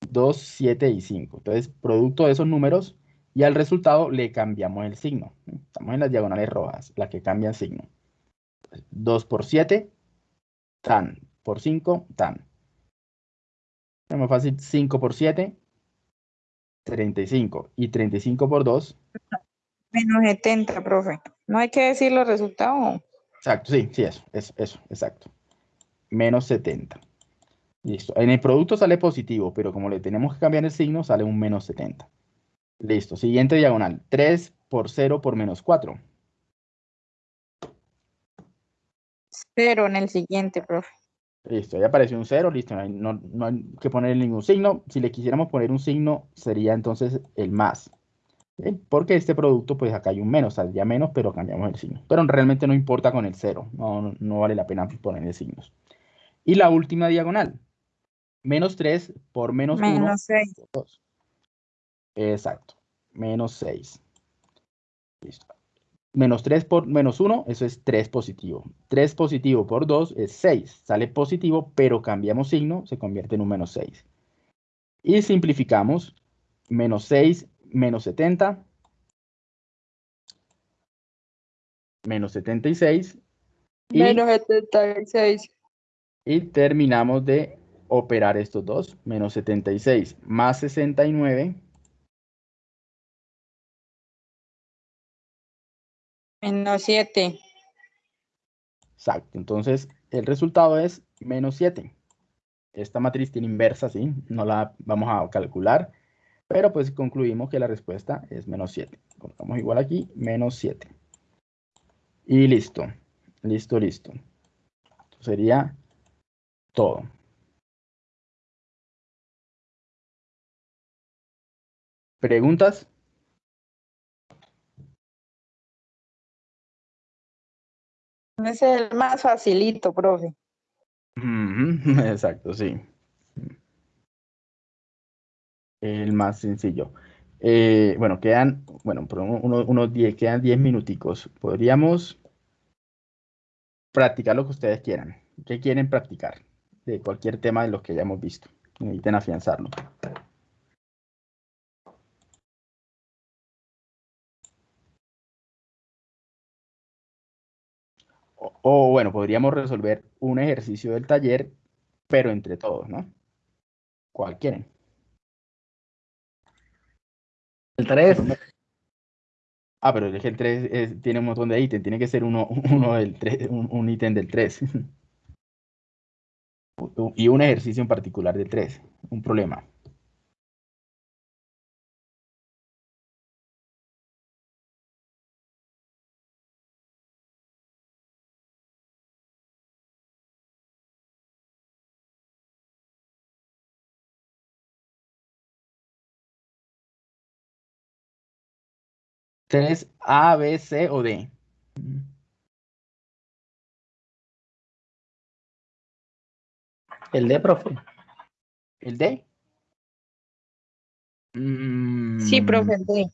A: 2, 7 y 5. Entonces, producto de esos números y al resultado le cambiamos el signo. Estamos en las diagonales rojas, las que cambian signo. 2 por 7, tan. Por 5, tan. Es más fácil, 5 por 7, 35. Y 35 por 2,
D: Menos 70, profe. ¿No hay que decir los resultados?
A: Exacto, sí, sí, eso, eso, eso, exacto. Menos 70. Listo. En el producto sale positivo, pero como le tenemos que cambiar el signo, sale un menos 70. Listo. Siguiente diagonal. 3 por 0 por menos 4.
D: 0 en el siguiente, profe.
A: Listo, ya apareció un 0, listo, no hay, no, no hay que poner ningún signo. Si le quisiéramos poner un signo, sería entonces el más. Porque este producto, pues acá hay un menos, saldría menos, pero cambiamos el signo. Pero realmente no importa con el cero, no, no vale la pena poner signos. Y la última diagonal, menos 3 por menos,
D: menos
A: 1.
D: 6.
A: Exacto, menos 6. Listo. Menos 3 por menos 1, eso es 3 positivo. 3 positivo por 2 es 6. Sale positivo, pero cambiamos signo, se convierte en un menos 6. Y simplificamos. Menos 6 menos 70, menos 76.
D: Y, menos 76.
A: Y terminamos de operar estos dos. Menos 76 más 69.
D: Menos 7.
A: Exacto. Entonces, el resultado es menos 7. Esta matriz tiene inversa, ¿sí? No la vamos a calcular. Pero pues concluimos que la respuesta es menos 7. Colocamos igual aquí, menos 7. Y listo. Listo, listo. Esto sería todo. ¿Preguntas?
D: Ese es el más facilito, profe.
A: Exacto, sí. El más sencillo. Eh, bueno, quedan, bueno, pero uno- uno- unos 10, quedan 10 minuticos. Podríamos practicar lo que ustedes quieran. ¿Qué quieren practicar? De cualquier tema de los que ya hemos visto. Necesiten afianzarlo. O, bueno, podríamos resolver un ejercicio del taller, pero entre todos, ¿no? ¿Cuál quieren?
B: El 3.
A: Ah, pero es el 3 tiene un montón de ítems, tiene que ser uno, uno del 3, un, un ítem del 3. Y un ejercicio en particular del 3, un problema. ¿3 A, B, C o D?
B: El D, profe.
A: ¿El D? Mm,
D: Sí, profe. sí.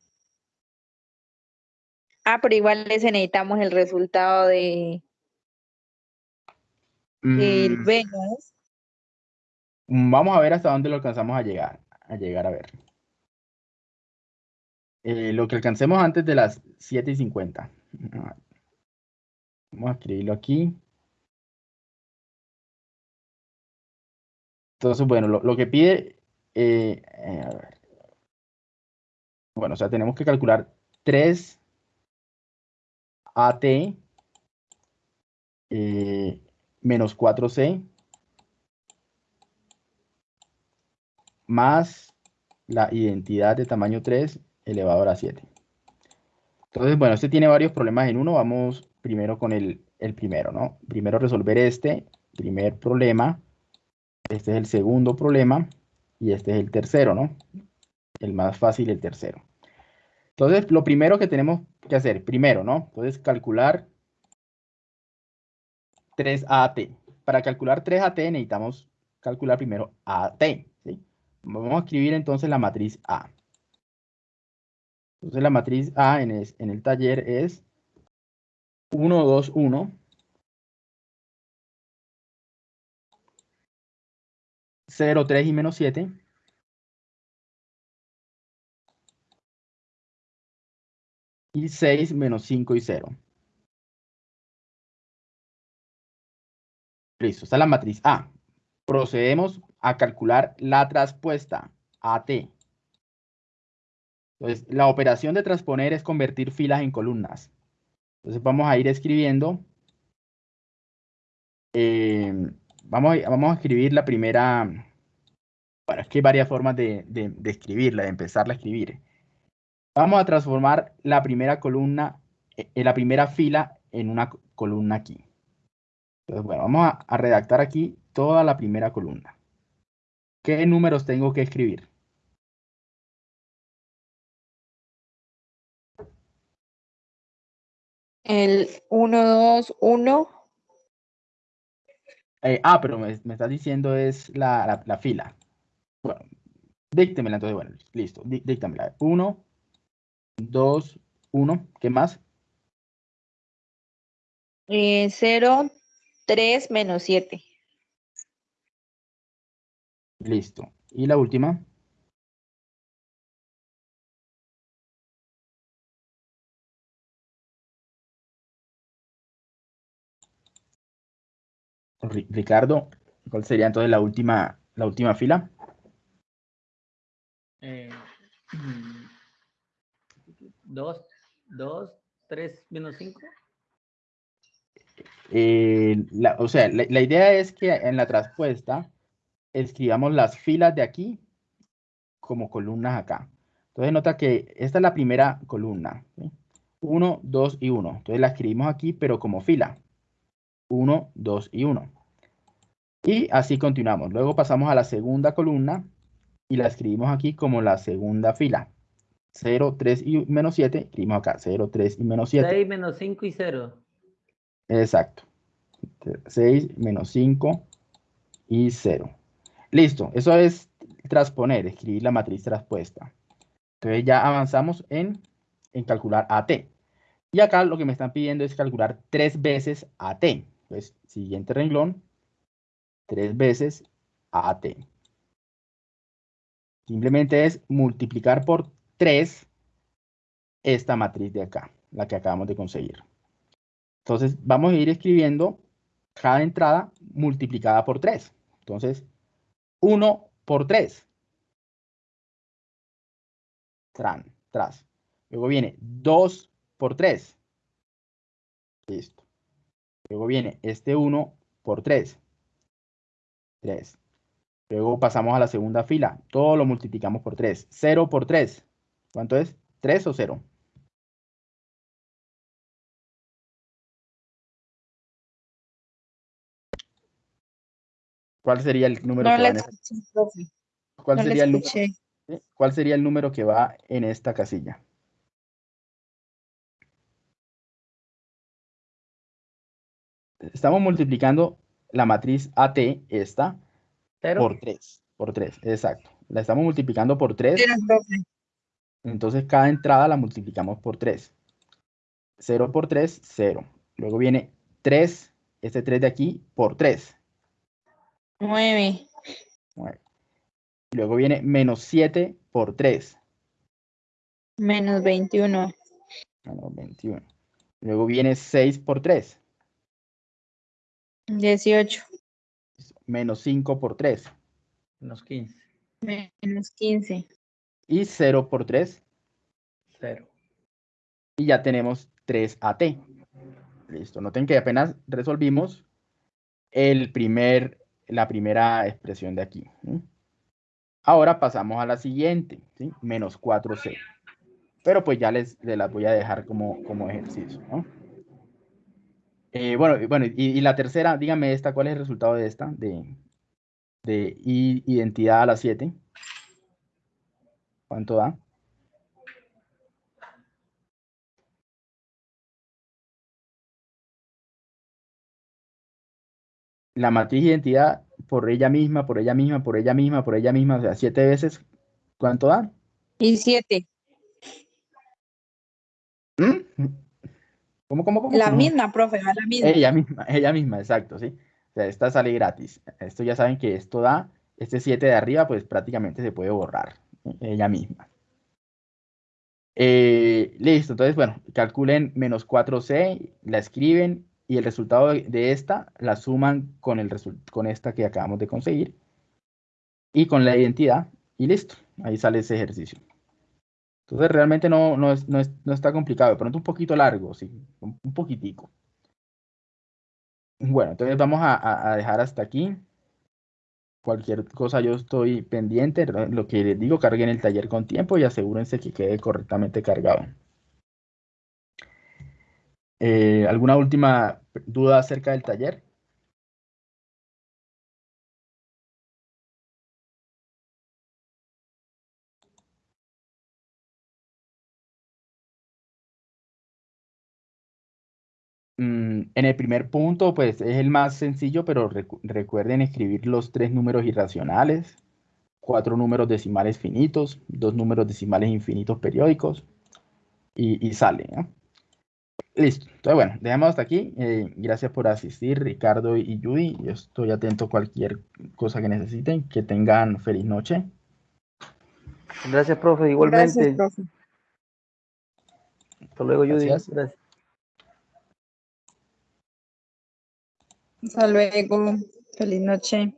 D: Ah, pero igual les necesitamos el resultado de del
A: mm,
D: B, ¿no es?
A: Vamos a ver hasta dónde lo alcanzamos a llegar, a llegar a ver. Eh, lo que alcancemos antes de las 7 y 50. Ah, Vamos a escribirlo aquí. Entonces, bueno, lo, lo que pide, eh, eh, a ver. Bueno, o sea, tenemos que calcular 3 AT eh, menos 4C más la identidad de tamaño 3 elevado a la 7. Entonces, bueno, este tiene varios problemas en uno. Vamos primero con el, el primero, ¿no? Primero resolver este primer problema. Este es el segundo problema. Y este es el tercero, ¿no? El más fácil, el tercero. Entonces, lo primero que tenemos que hacer, primero, ¿no? Entonces, calcular 3AT. Para calcular 3AT necesitamos calcular primero AT, ¿sí? Vamos a escribir entonces la matriz A. Entonces la matriz A en, el taller es 1, 2, 1. 0, 3 y menos 7. Y 6 menos 5 y 0. Listo, esta es la matriz A. Procedemos a calcular la traspuesta, AT. Entonces, la operación de transponer es convertir filas en columnas. Entonces, vamos a ir escribiendo. eh, vamos, a, escribir la primera. Bueno, es que hay varias formas de, escribirla, de empezarla a escribir. Vamos a transformar la primera columna, eh, la primera fila en una co- columna aquí. Entonces, bueno, vamos a redactar aquí toda la primera columna. ¿Qué números tengo que escribir?
D: El 1, 2, 1.
A: Eh, ah, pero me, me estás diciendo es la, la- la fila. Bueno, díctemela entonces, bueno, listo, dí- díctamela. 1, 2, 1, ¿qué más?
D: 0, 3 menos 7.
A: Listo. Y la última. Ricardo, ¿cuál sería entonces la última, la última fila?
B: Eh, 2, 2, 3 menos 5.
A: Eh, la- o sea, la, la idea es que en la traspuesta escribamos las filas de aquí como columnas acá. Entonces nota que esta es la primera columna. 1, 2 y 1. Entonces la escribimos aquí, pero como fila. 1, 2 y 1. Y así continuamos. Luego pasamos a la segunda columna y la escribimos aquí como la segunda fila. 0, 3 y menos 7. Escribimos acá 0, 3 y menos 7.
B: 6 menos 5 y 0.
A: Exacto. 6 menos 5 y 0. Listo. Eso es transponer, escribir la matriz traspuesta. Entonces ya avanzamos en, en calcular AT. Y acá lo que me están pidiendo es calcular tres veces AT. Pues siguiente renglón, tres veces AT. Simplemente es multiplicar por 3 esta matriz de acá, la que acabamos de conseguir. Entonces vamos a ir escribiendo cada entrada multiplicada por 3. Entonces, 1 por 3. Tran, tras. Luego viene 2 por 3. Listo. Luego viene este 1 por 3. 3. Luego pasamos a la segunda fila. Todo lo multiplicamos por 3. 0 por 3. ¿Cuánto es? ¿3 o 0? ¿Cuál sería el número
D: No
A: que va en
D: escuché, profe.
A: ¿Cuál
D: No
A: sería el número? ¿sí? ¿Cuál sería el número que va en esta casilla? Estamos multiplicando la matriz AT, esta,
B: 0.
A: por 3. Por 3, exacto. La estamos multiplicando por 3.
D: Cero, profe.
A: Entonces cada entrada la multiplicamos por 3. 0 por 3, 0. Luego viene 3, este 3 de aquí, por 3.
D: Nueve.
A: Luego viene menos 7 por 3.
D: Menos veintiuno.
A: Menos 21. Luego viene 6 por 3.
D: Dieciocho.
A: Menos 5 por 3.
B: Menos 15.
D: Menos quince.
A: Y 0 por 3.
B: 0.
A: Y ya tenemos 3 AT. Listo. Noten que apenas resolvimos el primer, la primera expresión de aquí. ¿sí? Ahora pasamos a la siguiente. ¿sí? Menos 4C. Pero pues ya les, les las voy a dejar como, como ejercicio. ¿no? Eh, bueno, y- bueno y, y la tercera, dígame esta, ¿cuál es el resultado de esta? De, de i- identidad a la 7. ¿Cuánto da? La matriz de identidad por ella misma, por ella misma, por ella misma, por ella misma, o sea, siete veces, ¿cuánto da?
D: Y siete.
A: ¿Mm? ¿Cómo, cómo, cómo?
D: La
A: cómo?
D: misma, profe, la misma.
A: Ella misma, ella misma, exacto, sí. O sea, esta sale gratis. Esto ya saben que esto da, este 7 de arriba, pues prácticamente se puede borrar. ¿sí? Ella misma. Eh, listo, entonces, bueno, calculen menos 4C, la escriben y el resultado de, esta la suman con, el con esta que acabamos de conseguir y con la identidad y listo. Ahí sale ese ejercicio. Entonces realmente no, no, es, no, es- no está complicado, de pronto un poquito largo, sí, un, poquitico. Bueno, entonces vamos a, dejar hasta aquí. Cualquier cosa yo estoy pendiente. Lo lo que les digo, carguen el taller con tiempo y asegúrense que quede correctamente cargado. Eh, ¿alguna última duda acerca del taller? En el primer punto, pues es el más sencillo, pero recu- recuerden escribir los tres números irracionales, cuatro números decimales finitos, dos números decimales infinitos periódicos y, y sale. ¿no? Listo. Entonces, bueno, dejamos hasta aquí. Eh, gracias por asistir, Ricardo y Judy. Yo estoy atento a cualquier cosa que necesiten. Que tengan feliz noche.
B: Gracias, profe. Igualmente.
D: Gracias, profe.
B: Hasta luego, Judy.
A: Gracias.
B: Gracias.
D: Hasta luego. Feliz noche.